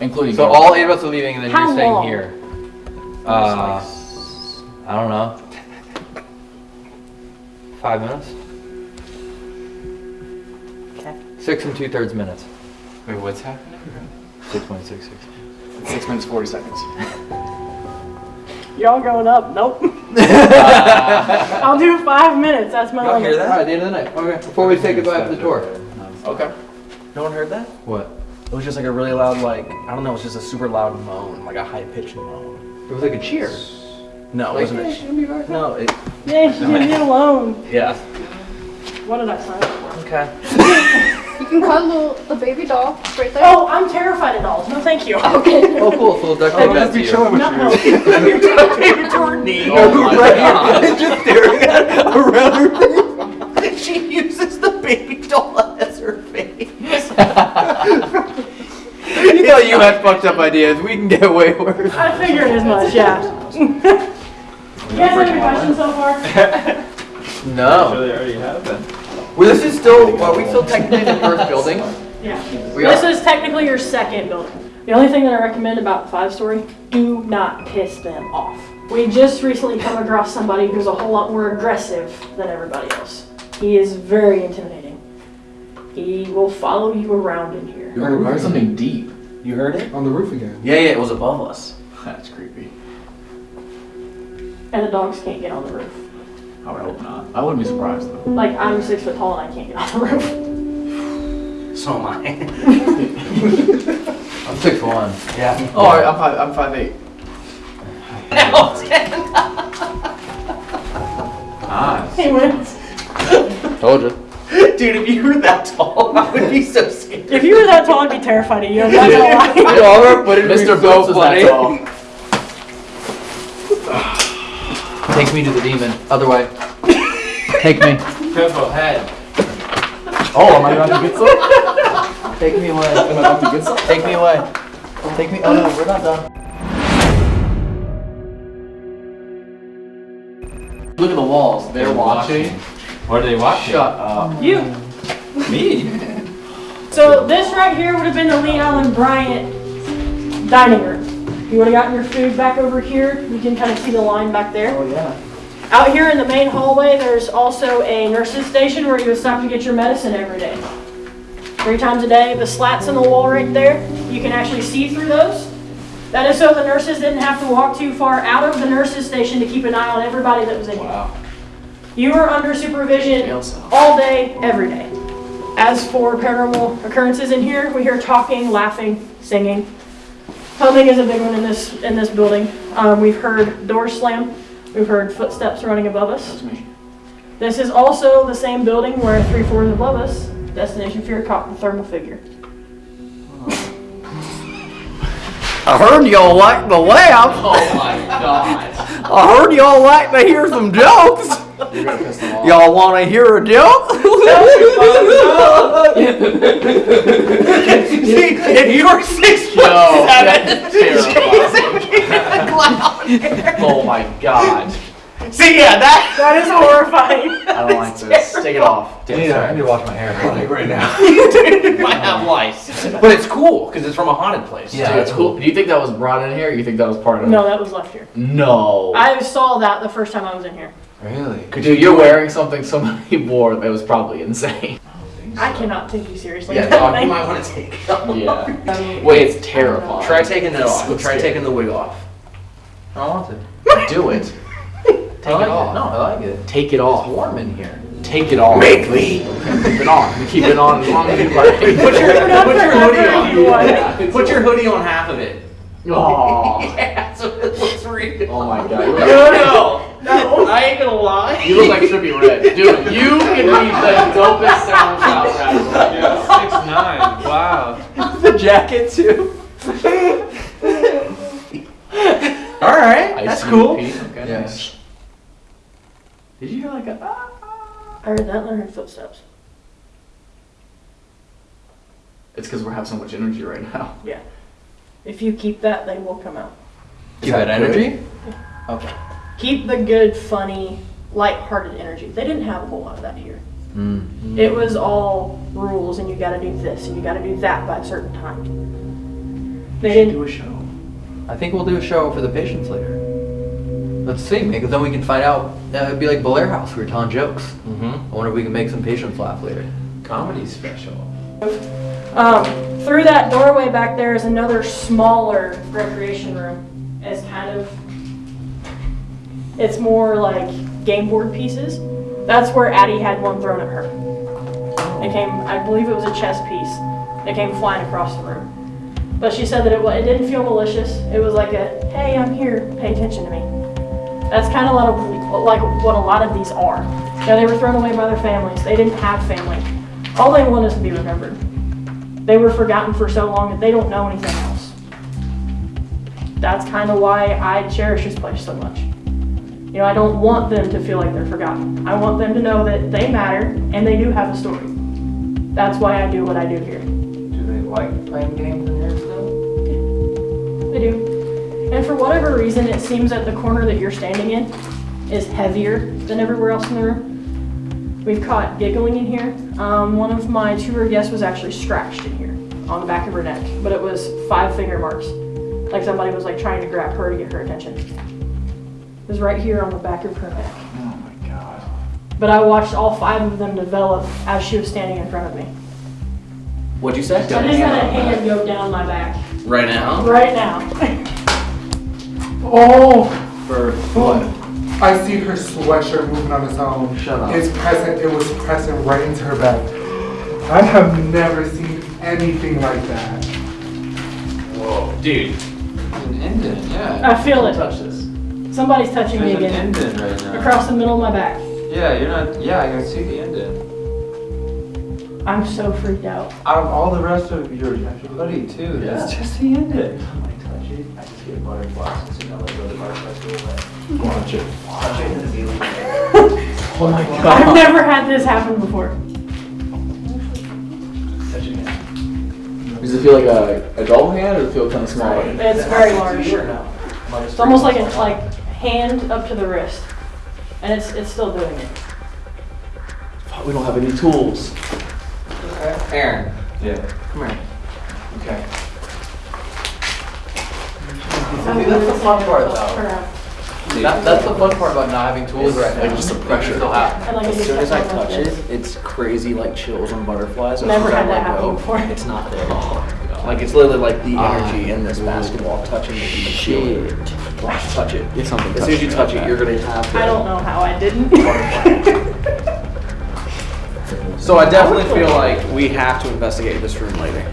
Including So you. all eight of us are leaving, and then How you're staying long? here. Uh, I don't know. Five minutes. Okay. Six and two thirds minutes. Wait, what's happening? Six point six six. Six minutes, 40 seconds. Y'all going up? Nope. *laughs* *laughs* I'll do five minutes. That's my Y'all limit. hear that? All right, the end of the night. Okay. Before we say goodbye to the tour. Okay. No one heard that? What? It was just like a really loud, like I don't know, it was just a super loud moan, like a high pitched moan. It was like a cheer. No, it Like, wasn't. "Hey, A, she's gonna be back." no, it. Yeah, she didn't get alone. Yeah. What did I sign up for? Okay. *laughs* You can cuddle the baby doll right there. Oh, I'm terrified of dolls. No, thank you. Okay. Oh, cool. So duct Oh, tape that just to be you. chilling with *laughs* No, you. no. You're talking to her knee. Oh my right God. here, *laughs* just staring at around her face. *laughs* She uses the baby doll as her face. You know you had fucked up ideas. We can get way worse. I figured as much, yeah. you guys have any questions so far? No. they already have then. Well, this is still. Are we still technically in the first building? Yeah. We This are. is technically your second building. The only thing that I recommend about five story, do not piss them off. We just recently come across somebody who's a whole lot more aggressive than everybody else. He is very intimidating. He will follow you around in here. You heard, heard something deep. You heard it? On the roof again. Yeah, yeah, it was above us. *laughs* That's creepy. And the dogs can't get on the roof. I would hope not. I wouldn't be surprised though. Like, I'm six foot tall and I can't get on the roof. So am I. *laughs* I'm six foot one. yeah. Oh, I'm five. I'm five eight. *laughs* Nice. He wins. Told you. Dude, if you were that tall, I would be so scared. If you were that tall, I'd be terrified of you. I'm not gonna *laughs* lie. You know, I'm gonna put it in Mr. reverse Boat so was that tall. Take me to the demon. Other way. Take me. Careful, head. Oh, am I about to get some? Take me away. Am I about to get some? Take me away. Take me. Oh no, we're not done. Look at the walls. They're watching. What are they watching? Shut uh, up. You. Me? So this right here would have been the Lee Allen Bryant dining room. You would have gotten your food back over here. You can kind of see the line back there. Oh, yeah. Out here in the main hallway, there's also a nurse's station where you would stop to get your medicine every day. Three times a day. The slats in the wall right there, you can actually see through those. That is so the nurses didn't have to walk too far out of the nurse's station to keep an eye on everybody that was in here. Wow. You are under supervision all day, every day. As for paranormal occurrences in here, we hear talking, laughing, singing. Humming is a big one in this in this building. Um, we've heard doors slam. We've heard footsteps running above us. That's me. This is also the same building where three floors above us, Destination Fear caught the thermal figure. I heard y'all like the laugh. Oh my god. I heard y'all like to hear some jokes. You're gonna piss them off. Y'all want to hear a joke? See, if you were six foot Yo, seven, that's terrifying. Oh my god. See, yeah, that. *laughs* That is horrifying. *laughs* I don't like this. Take it off. I need, to, I need to wash my hair right now. *laughs* Dude, might have lice. But it's cool because it's from a haunted place. Yeah, too. that's cool. Do you think that was brought in here? Or you think that was part of it? No, that was left here. No. I saw that the first time I was in here. Really? Dude, you're wearing something somebody wore that was probably insane. I cannot take you seriously. Yeah, dog, you might want to take it off. Yeah. Um, Wait, it's terrifying. Try taking it off. so Try scary. taking the wig off. I don't want to. Do it. Take I like it off. No, I like it. Take it off. It's warm in here. Take it off. Make me. Keep it on. Keep it on as long as you *laughs* like. Put your, put your hoodie on. *laughs* Yeah. Put your hoodie on half of it. Oh. yeah, so it looks real. Oh my god. No, no, no. I ain't gonna lie. You look like Trippie Redd. *laughs* Dude, you can be the dopest SoundCloud rapper. Yeah, six nine. Wow. The jacket too. All right, that's cool. Okay. Yes. Did you hear like a? ah? I heard that and I heard footsteps. It's because we have so much energy right now. *laughs* Yeah. If you keep that, they will come out. Keep that energy. Okay. Keep the good, funny, light-hearted energy. They didn't have a whole lot of that here. Mm. It was all rules, and you got to do this, and you got to do that by a certain time. They didn't. Do a show. I think we'll do a show for the patients later. Let's see, because then we can find out. Uh, it'd be like Blair House. We were telling jokes. Mm-hmm. I wonder if we can make some patients laugh later. Comedy special. Um, through that doorway back there is another smaller recreation room. It's kind of, it's more like game board pieces. That's where Addie had one thrown at her. It came, I believe it was a chess piece. It came flying across the room. But she said that it, it didn't feel malicious. It was like a, hey, I'm here, pay attention to me. That's kind of a lot of, like what a lot of these are. You know, they were thrown away by their families. They didn't have family. All they want is to be remembered. They were forgotten for so long that they don't know anything else. That's kind of why I cherish this place so much. You know, I don't want them to feel like they're forgotten. I want them to know that they matter and they do have a story. That's why I do what I do here. Do they like playing games do. And for whatever reason, it seems that the corner that you're standing in is heavier than everywhere else in the room. We've caught giggling in here. Um, one of my tour guests was actually scratched in here on the back of her neck, but it was five finger marks. Like somebody was like trying to grab her to get her attention. It was right here on the back of her neck. Oh my god. But I watched all five of them develop as she was standing in front of me. What'd you say? I just had a hand go down my back. Right now. Right now. *laughs* Oh, For what? I see her sweatshirt moving on its own. Shut up. It's pressing. It was pressing right into her back. I have never seen anything like that. Whoa, dude. There's an indent, yeah. I feel it. Touch this. Somebody's touching me There's an again. indent right now. Across the middle of my back. Yeah, you're not. Yeah, I can see the indent. I'm so freaked out. Out of all the rest of your hoodie too, Yeah. it's just the indent. I touch it. I just get butterflies. So now I go to butterflies go away. Watch it. Watch it and be like, Oh my god. I've never had this happen before. touch it again. Does it feel like a, a double hand or does it feel kind of small? It's very large. It's almost like a like hand up to the wrist. And it's it's still doing it. Fuck, we don't have any tools. Okay. Aaron, Yeah. come here. Okay. See, that's the fun part though. That, that's the fun part about not having tools right now. Like just the pressure. Still happen. Like As soon as I touch it, it's crazy like chills and butterflies. Never soon as I had that happen before. It's not there at all. Like it's literally like the Ah, energy in this basketball touching the Shit. Touch it. Get something As soon as you touching touch like it, you're gonna have. I don't know how I didn't. *laughs* *laughs* So I definitely feel like we have to investigate this room later.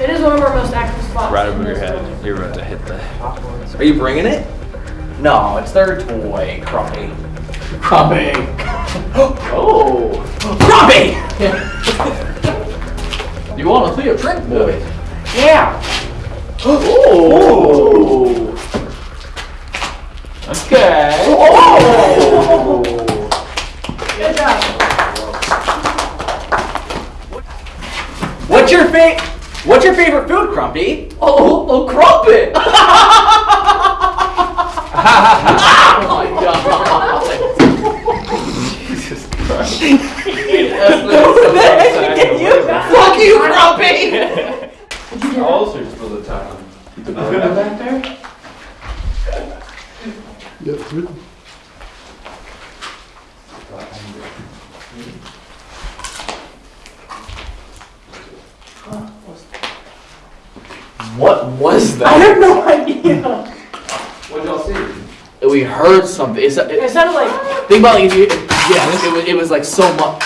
It is one of our most active spots. Right in over your head. building. You're about to hit the. Are you bringing it? No, it's their toy, Crumpy. Crumpy. oh, *gasps* Crumpy! You want to see a trick, boy? Yeah. Oh. Okay. Oh. Good job. What's your fa- What's your favorite food, Crumpy? Oh, oh, oh crumpet! oh my god. Jesus Christ. Fuck you, Crumpy! Ulcers for the time. The burger back there? What was that? I have no idea. What y'all see? We heard something. It's, it, It sounded like, think about it. If you, yes, it was. It was like so much.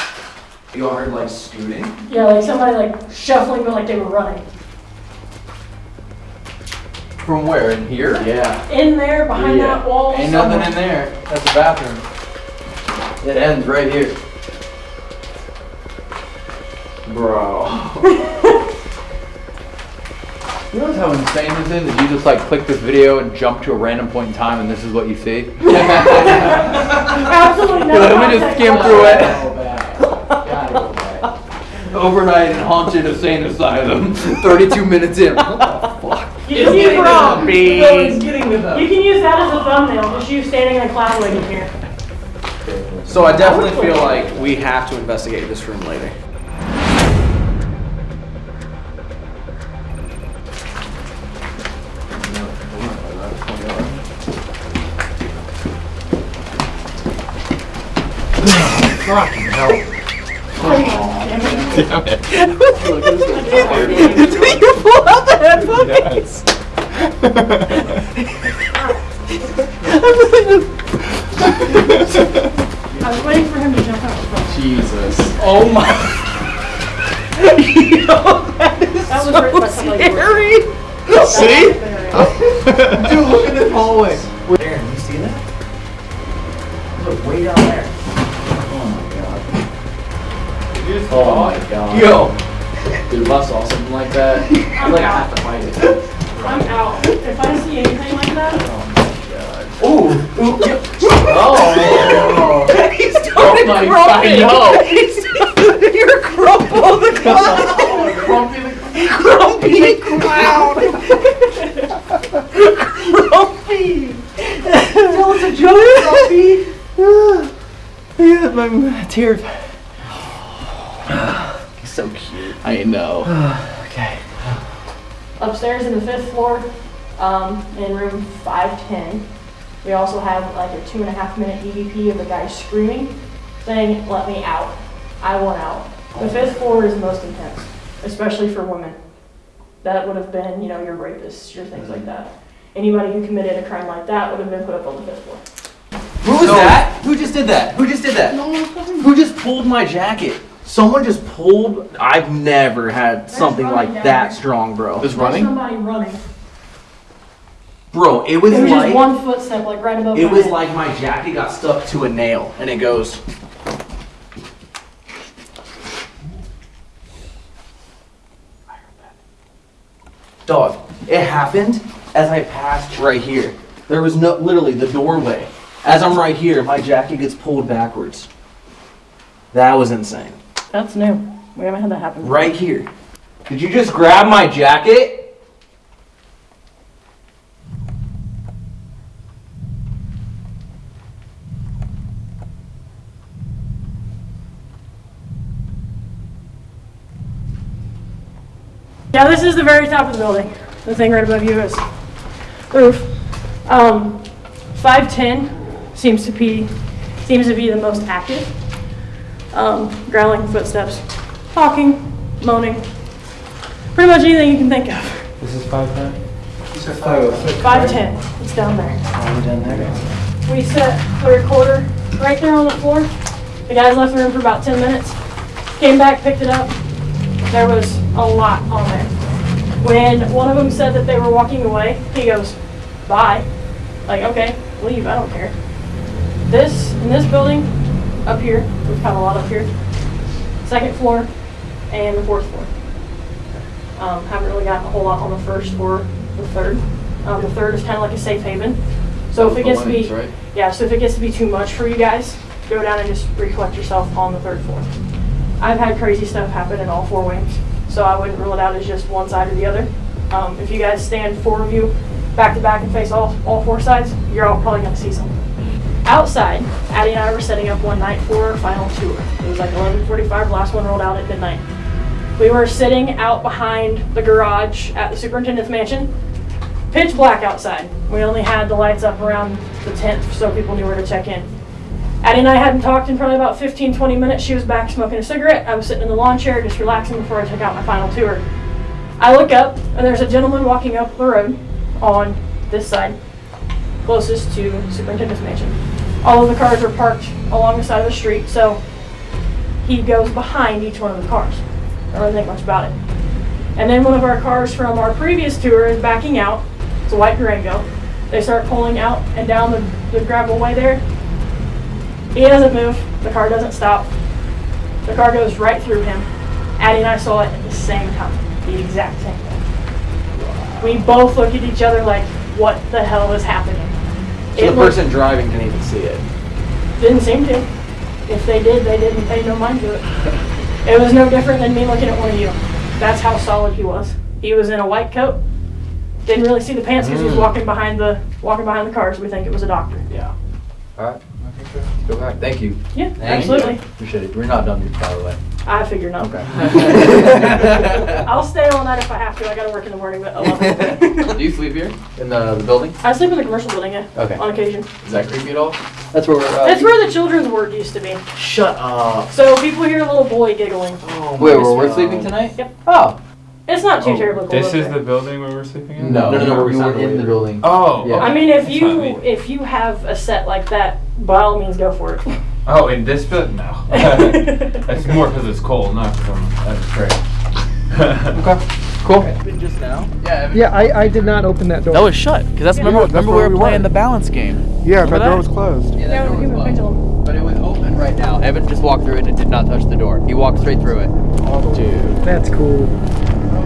You all heard like scooting. yeah, like somebody like shuffling, but like they were running. From where? In here? Yeah. In there, behind Yeah. that wall. Ain't somewhere. nothing in there. That's the bathroom. It ends right here. Bro. *laughs* You know how insane this is? That you just like click this video and jump to a random point in time and this is what you see? *laughs* Absolutely no Let me just skim through it. Gotta go back. Overnight in haunted insane asylum. *laughs* 32 minutes in. What the fuck? You can use wrong. You can use that as a thumbnail, just you standing in a cloud waiting here. So I definitely feel like we have to investigate this room later. I was waiting for him to jump out. Jesus. Oh my. Yo, that is That was so written by scary. *laughs* See? *laughs* Dude, look at this hallway. Aaron, Oh my god. Yo. Dude, if I saw something like that, *laughs* I'd like I have to fight it. I'm out. If I see anything like that, oh my Ooh, ooh, yeah. Oh, *laughs* He started oh my god, I. You're Crumple the *laughs* oh, Clown. Crumpy the Grumpy Clown. Grumpy. Tell us a joke, Grumpy. *sighs* yeah, my tears. *sighs* He's so cute. I know. *sighs* okay. upstairs in the fifth floor, um, in room 510, we also have like a two and a half minute EVP of a guy screaming, saying, let me out. I want out. The fifth floor is most intense, especially for women. That would have been, you know, your rapists, your things like that. Anybody who committed a crime like that would have been put up on the fifth floor. Who was that? Who just did that? Who just did that? Who just pulled my jacket? Someone just pulled. I've never had something running like down that here. strong, bro. This There's running? somebody running. Bro, it was It was just like one footstep, like right above it my was head. like my jacket got stuck to a nail, and it goes. Dog, it happened as I passed right here. There was no, literally the doorway. As I'm right here, my jacket gets pulled backwards. That was insane. That's new. We haven't had that happen. before. Right here. Did you just grab my jacket? Yeah, this is the very top of the building. The thing right above you is roof. Um, 510 seems to be seems to be the most active. Um, growling footsteps, talking, moaning, pretty much anything you can think of. This is five ten. 510, it's down there. down there. We set the recorder right there on the floor. The guys left the room for about 10 minutes. Came back, picked it up. There was a lot on there. When one of them said that they were walking away, he goes, bye. Like, okay, leave, I don't care. This, in this building, up here, we've had a lot up here. Second floor and the fourth floor. Um, haven't really gotten a whole lot on the first or the third. Um, the third is kind of like a safe haven. So if it gets to be, right? yeah, so if it gets to be too much for you guys, go down and just recollect yourself on the third floor. I've had crazy stuff happen in all four wings, so I wouldn't rule it out as just one side or the other. Um, if you guys stand four of you back to back and face all, all four sides, you're all probably gonna see something. Outside, Addie and I were setting up one night for our final tour. It was like 11:45. Last one rolled out at midnight. We were sitting out behind the garage at the superintendent's mansion. Pitch black outside. We only had the lights up around the tent so people knew where to check in. Addie and I hadn't talked in probably about 15, 20 minutes. She was back smoking a cigarette. I was sitting in the lawn chair just relaxing before I took out my final tour. I look up, and there's a gentleman walking up the road on this side, closest to Superintendent's Mansion. All of the cars are parked along the side of the street, so he goes behind each one of the cars. I don't really think much about it. And then one of our cars from our previous tour is backing out. It's a white Durango. They start pulling out and down the, the gravel way there. He doesn't move. The car doesn't stop. The car goes right through him. Addie and I saw it at the same time. The exact same thing. We both look at each other like, what the hell is happening? So It the looked- person driving didn't even see it. didn't seem to. If they did, they didn't pay no mind to it. It was no different than me looking at one of you. That's how solid he was. He was in a white coat. Didn't really see the pants because he was Mm. walking behind the walking behind the cars. We think it was a doctor. Yeah. All right. Go back. Thank you. Yeah, Thank absolutely. You. Appreciate it. We're not done yet, by the way. I figure not. Okay. *laughs* I'll stay all night if I have to. I gotta work in the morning, but I love it. *laughs* Do you sleep here in the, the building? I sleep in the commercial building, yeah. Okay. On occasion. Is that creepy at all? That's where we're. Uh, That's where the children's ward used to be. Shut up. So people hear a little boy giggling. Oh, Wait, where we're sleeping tonight? Yep. Oh. It's not too Oh, terribly cold. This is there. the building where we're sleeping in? No, no, no, we were in the building. Oh, Yeah. okay. I mean, if That's you not me. if you have a set like that, by all means, go for it. *laughs* Oh, in this building? No. *laughs* It's more because it's cold, not because I'm that's *laughs* great. okay. Cool. Just now? Yeah. Yeah, I, I did not open that door. That was shut. Because that's Yeah, remember, that's remember where we were we playing were. the balance game. yeah, Remember that door was closed. Yeah, Yeah, that door was closed. But it was open right now. Evan just walked through it and it did not touch the door. He walked straight through it. Oh, Dude. That's cool.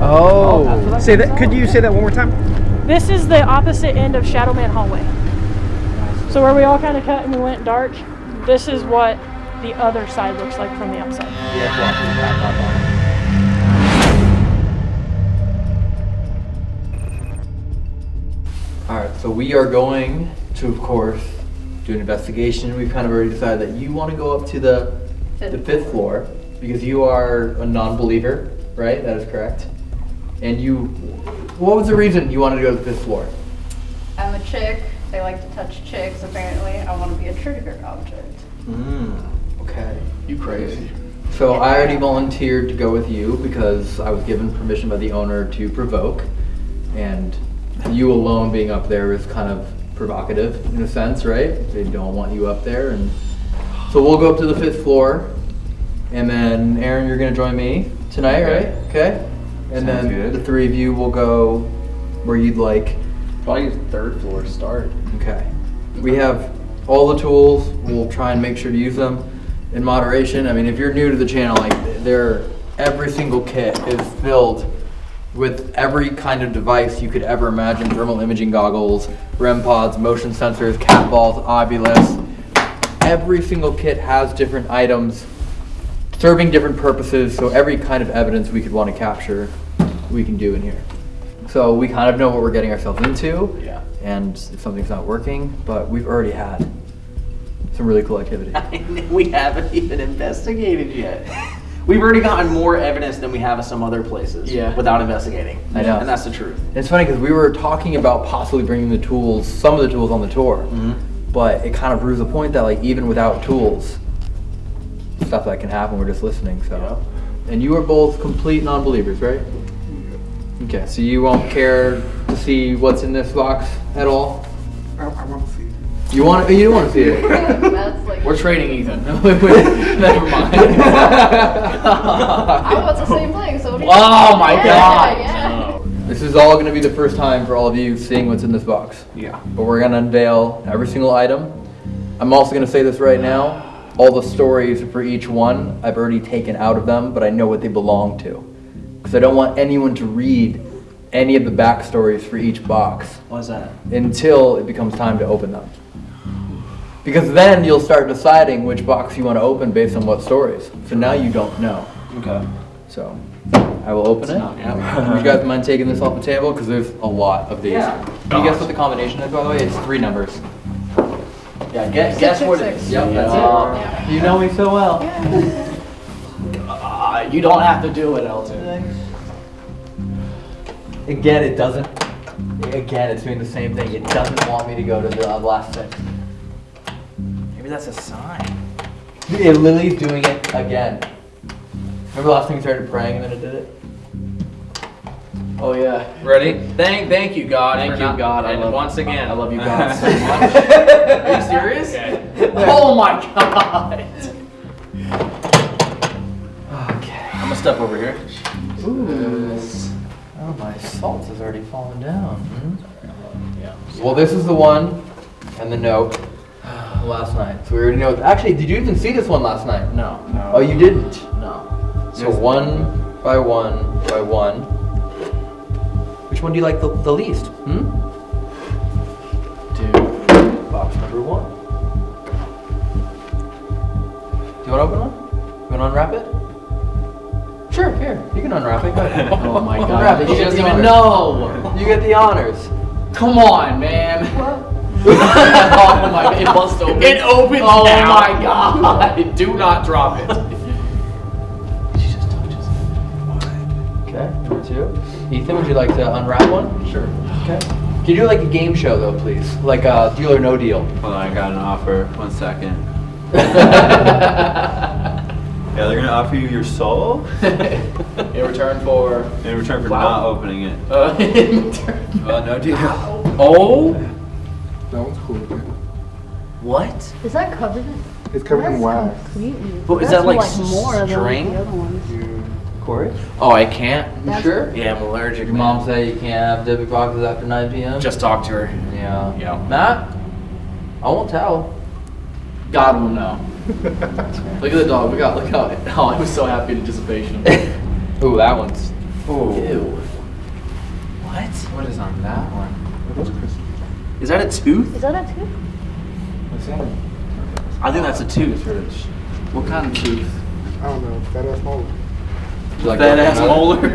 Oh. Say that. Could you say that one more time? This is the opposite end of Shadowman Hallway. So where we all kind of cut and we went dark, this is what the other side looks like from the outside. Yeah, walk through the back, walk on. Alright, so we are going to, of course, do an investigation. We've kind of already decided that you want to go up to the, the fifth floor because you are a non-believer, right? That is correct. And you, what was the reason you wanted to go to the fifth floor? I'm a chick. They like to touch chicks, apparently. I want to be a trigger object. Mm, okay. You crazy. So I already volunteered to go with you because I was given permission by the owner to provoke, and you alone being up there is kind of provocative in a sense, right? They don't want you up there, and so we'll go up to the fifth floor, and then Aaron, you're gonna join me tonight, Okay. right? Okay. And Sounds then good. the three of you will go where you'd like. Probably third floor start. Okay. We have all the tools. We'll try and make sure to use them in moderation. I mean, if you're new to the channel, like there, every single kit is filled with every kind of device you could ever imagine: thermal imaging goggles, REM pods, motion sensors, cat balls, Ovilus. Every single kit has different items serving different purposes. So every kind of evidence we could want to capture, we can do in here. So we kind of know what we're getting ourselves into. Yeah. And if something's not working, but we've already had some really cool activity. *laughs* we haven't even investigated yet. We've already gotten more evidence than we have at some other places. Yeah. Without investigating. I know. And that's the truth. It's funny because we were talking about possibly bringing the tools, some of the tools on the tour, Mm-hmm. but it kind of proves the point that like even without tools, stuff that can happen. We're just listening. So, and you are both complete non-believers, right? Okay, so you won't care to see what's in this box at all. I, I want to see. You want? Oh, you don't want to see it. *laughs* That's like. We're trading Ethan. Wait, *laughs* wait, Never mind. *laughs* I want the same thing, so what do you Oh my yeah, God. Yeah. Oh. This is all going to be the first time for all of you seeing what's in this box. Yeah. But we're going to unveil every single item. I'm also going to say this right now. All the stories for each one, I've already taken out of them, but I know what they belong to. Because I don't want anyone to read any of the backstories for each box What's that? until it becomes time to open them. Because then you'll start deciding which box you want to open based on what stories. So now you don't know. Okay. So I will open it. not- *laughs* Would you guys mind taking this off the table? Because there's a lot of these. Yeah. Can you guess what the combination is, by the way? It's three numbers. Yeah, guess, Six, guess six, what it six. is. Yep, that's Yeah. it. You know me so well. *laughs* Uh, you don't have to do it, Elton. Again, it doesn't. Again, it's doing the same thing. It doesn't want me to go to the uh, last six. Maybe that's a sign. It literally's doing it again. Remember last time you started praying and then it did it? Oh yeah. Ready? Thank, thank you, God. Thank you, not- God. I And love- once again, I love you, God, so *laughs* much. Are you serious? *laughs* Oh my god. Okay. I'm gonna step over here. Oh, my salt has already fallen down. Hmm? Well, this is the one and the note last night. So we already know. Actually, did you even see this one last night? No. Oh, you didn't? No. So one by one by one. Which one do you like the, the least? Hmm? Dude. Box number one. Do you want to open one? You want to unwrap it? Sure, here. You can unwrap it. Go ahead. *laughs* Oh my *laughs* god. Unwrap it. She doesn't even honors. know. You get the honors. Come on, man. *laughs* oh my it must open. It opens Oh now. my god. Do not drop it. She just touches it. Okay, number two. Ethan, would you like to unwrap one? Sure. Okay. Can you do like a game show though, please? Like a deal or no deal. Hold on, I got an offer. One second. Yeah, they're gonna offer you your soul *laughs* In return for. in return for Wow. not opening it. Uh, *laughs* in return. Well, no deal. *laughs* Oh. That one's cool. What? Is that covered in? It's covered in wax. completely. But is that's that like more than string? the other ones? Corey? Oh, I can't. You That's- sure? Yeah, I'm allergic. Your mom say you can't have dybbuk boxes after 9 p.m. Just talk to her. yeah. Yeah. Matt, I won't tell. God will know. Look at the dog. Look out. Look out. *laughs* Oh, I was so happy in anticipation. *laughs* Ooh, that one's. Ew. What? What is on that one? Are those crystals? Is that a tooth? Is that a tooth? What's that? I think that's a tooth. what kind of tooth? I don't know. That ass molar. Would like That to ass *laughs* molar.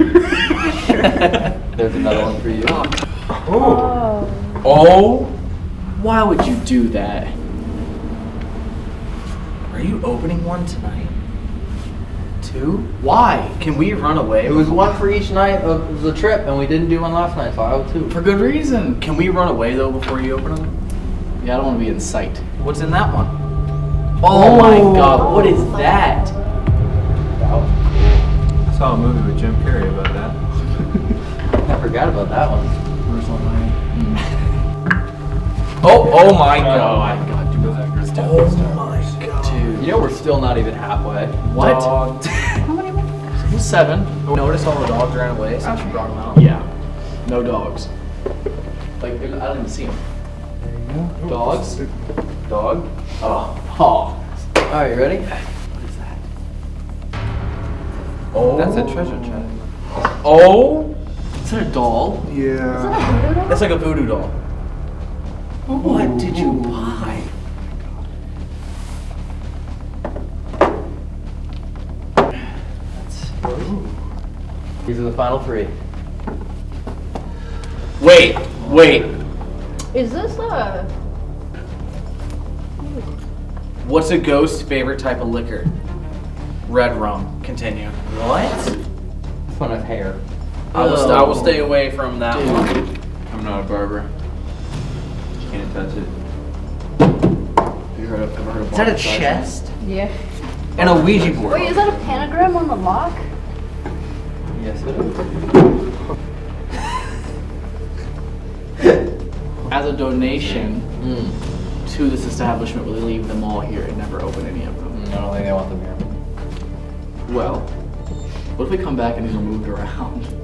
There's another one for you. Oh. Oh. oh. Why would you do that? Are you opening one tonight? Two? Why? Can we run away? It was one for each night of the trip, and we didn't do one last night, so I owe two. For good reason. Can we run away though before you open them? Yeah, I don't want to be in sight. What's in that one? Oh, oh my god, what is that? I saw a movie with Jim Carrey about that. *laughs* I forgot about that one. Where's one line? *laughs* Oh, oh my Oh god. my god, dude. Oh my god. You know we're still not even halfway. What? *laughs* How many more? Seven. Oh, notice all the dogs ran away since you brought them out. Yeah. No dogs. Like, I don't even see them. Dogs? Oh, Dog? Oh. Oh. All right, you ready? What is that? Oh. That's a treasure chest. Oh. Is that a doll? Yeah. Is that a voodoo doll? That's like a voodoo doll. What did you buy? These are the final three. Wait, wait. Is this a? What's a ghost's favorite type of liquor? Red rum. Continue. What? Fun one has hair. I will, st- I will stay oh. away from that Dude. one. I'm not a barber. You Can't touch it. Have you heard of, ever heard of Is that a chest? Yeah. And a Ouija board. Wait, is that a pentagram on the lock? Yes, it is. *laughs* As a donation Mm. to this establishment, will they leave them all here and never open any of them? I don't think they want them here. Well, what if we come back and these are moved around? *laughs*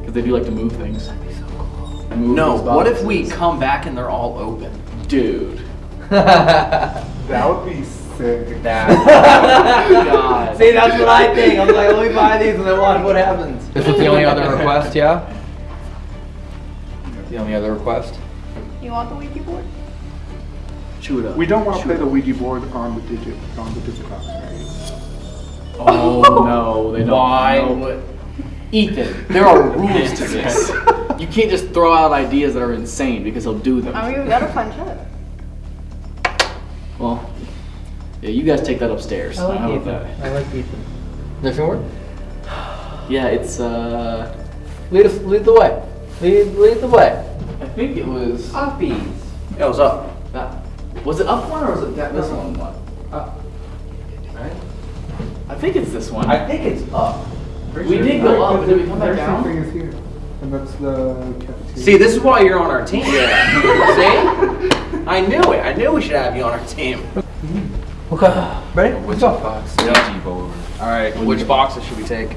Because they do like to move things. That'd be so cool. Move No, what if we come back and they're all open? Dude. *laughs* That would be sick. *laughs* Oh God. See, that's what I think. I'm like, let me buy these and then watch what happens. This was the only other request, yeah? The only other request? You want the Ouija board? Chew it up. We don't want to play the. Ouija board on the digit on the dybbuk box, right? Oh no, they don't. Why No. would- Ethan, there are rules to *laughs* this. You can't just throw out ideas that are insane because he'll do them. I mean, we gotta find Chet. Well, yeah, you guys take that upstairs. I like How Ethan. That? I like Ethan. Nothing more? Yeah, it's uh. Lead, lead the way. Lead, lead the way. I think it was uppies. Yeah, it was up. That was it up one or was it that this one? one? Up. Right. I think it's this one. I think it's up. Pretty we sure. did go up, but did we come back down? Thing is here. And that's the cafeteria. See, this is why you're on our team. *laughs* Yeah. See? I knew it. I knew we should have you on our team. Okay. Ready? Which box? Yep. All right. Which boxes should we take?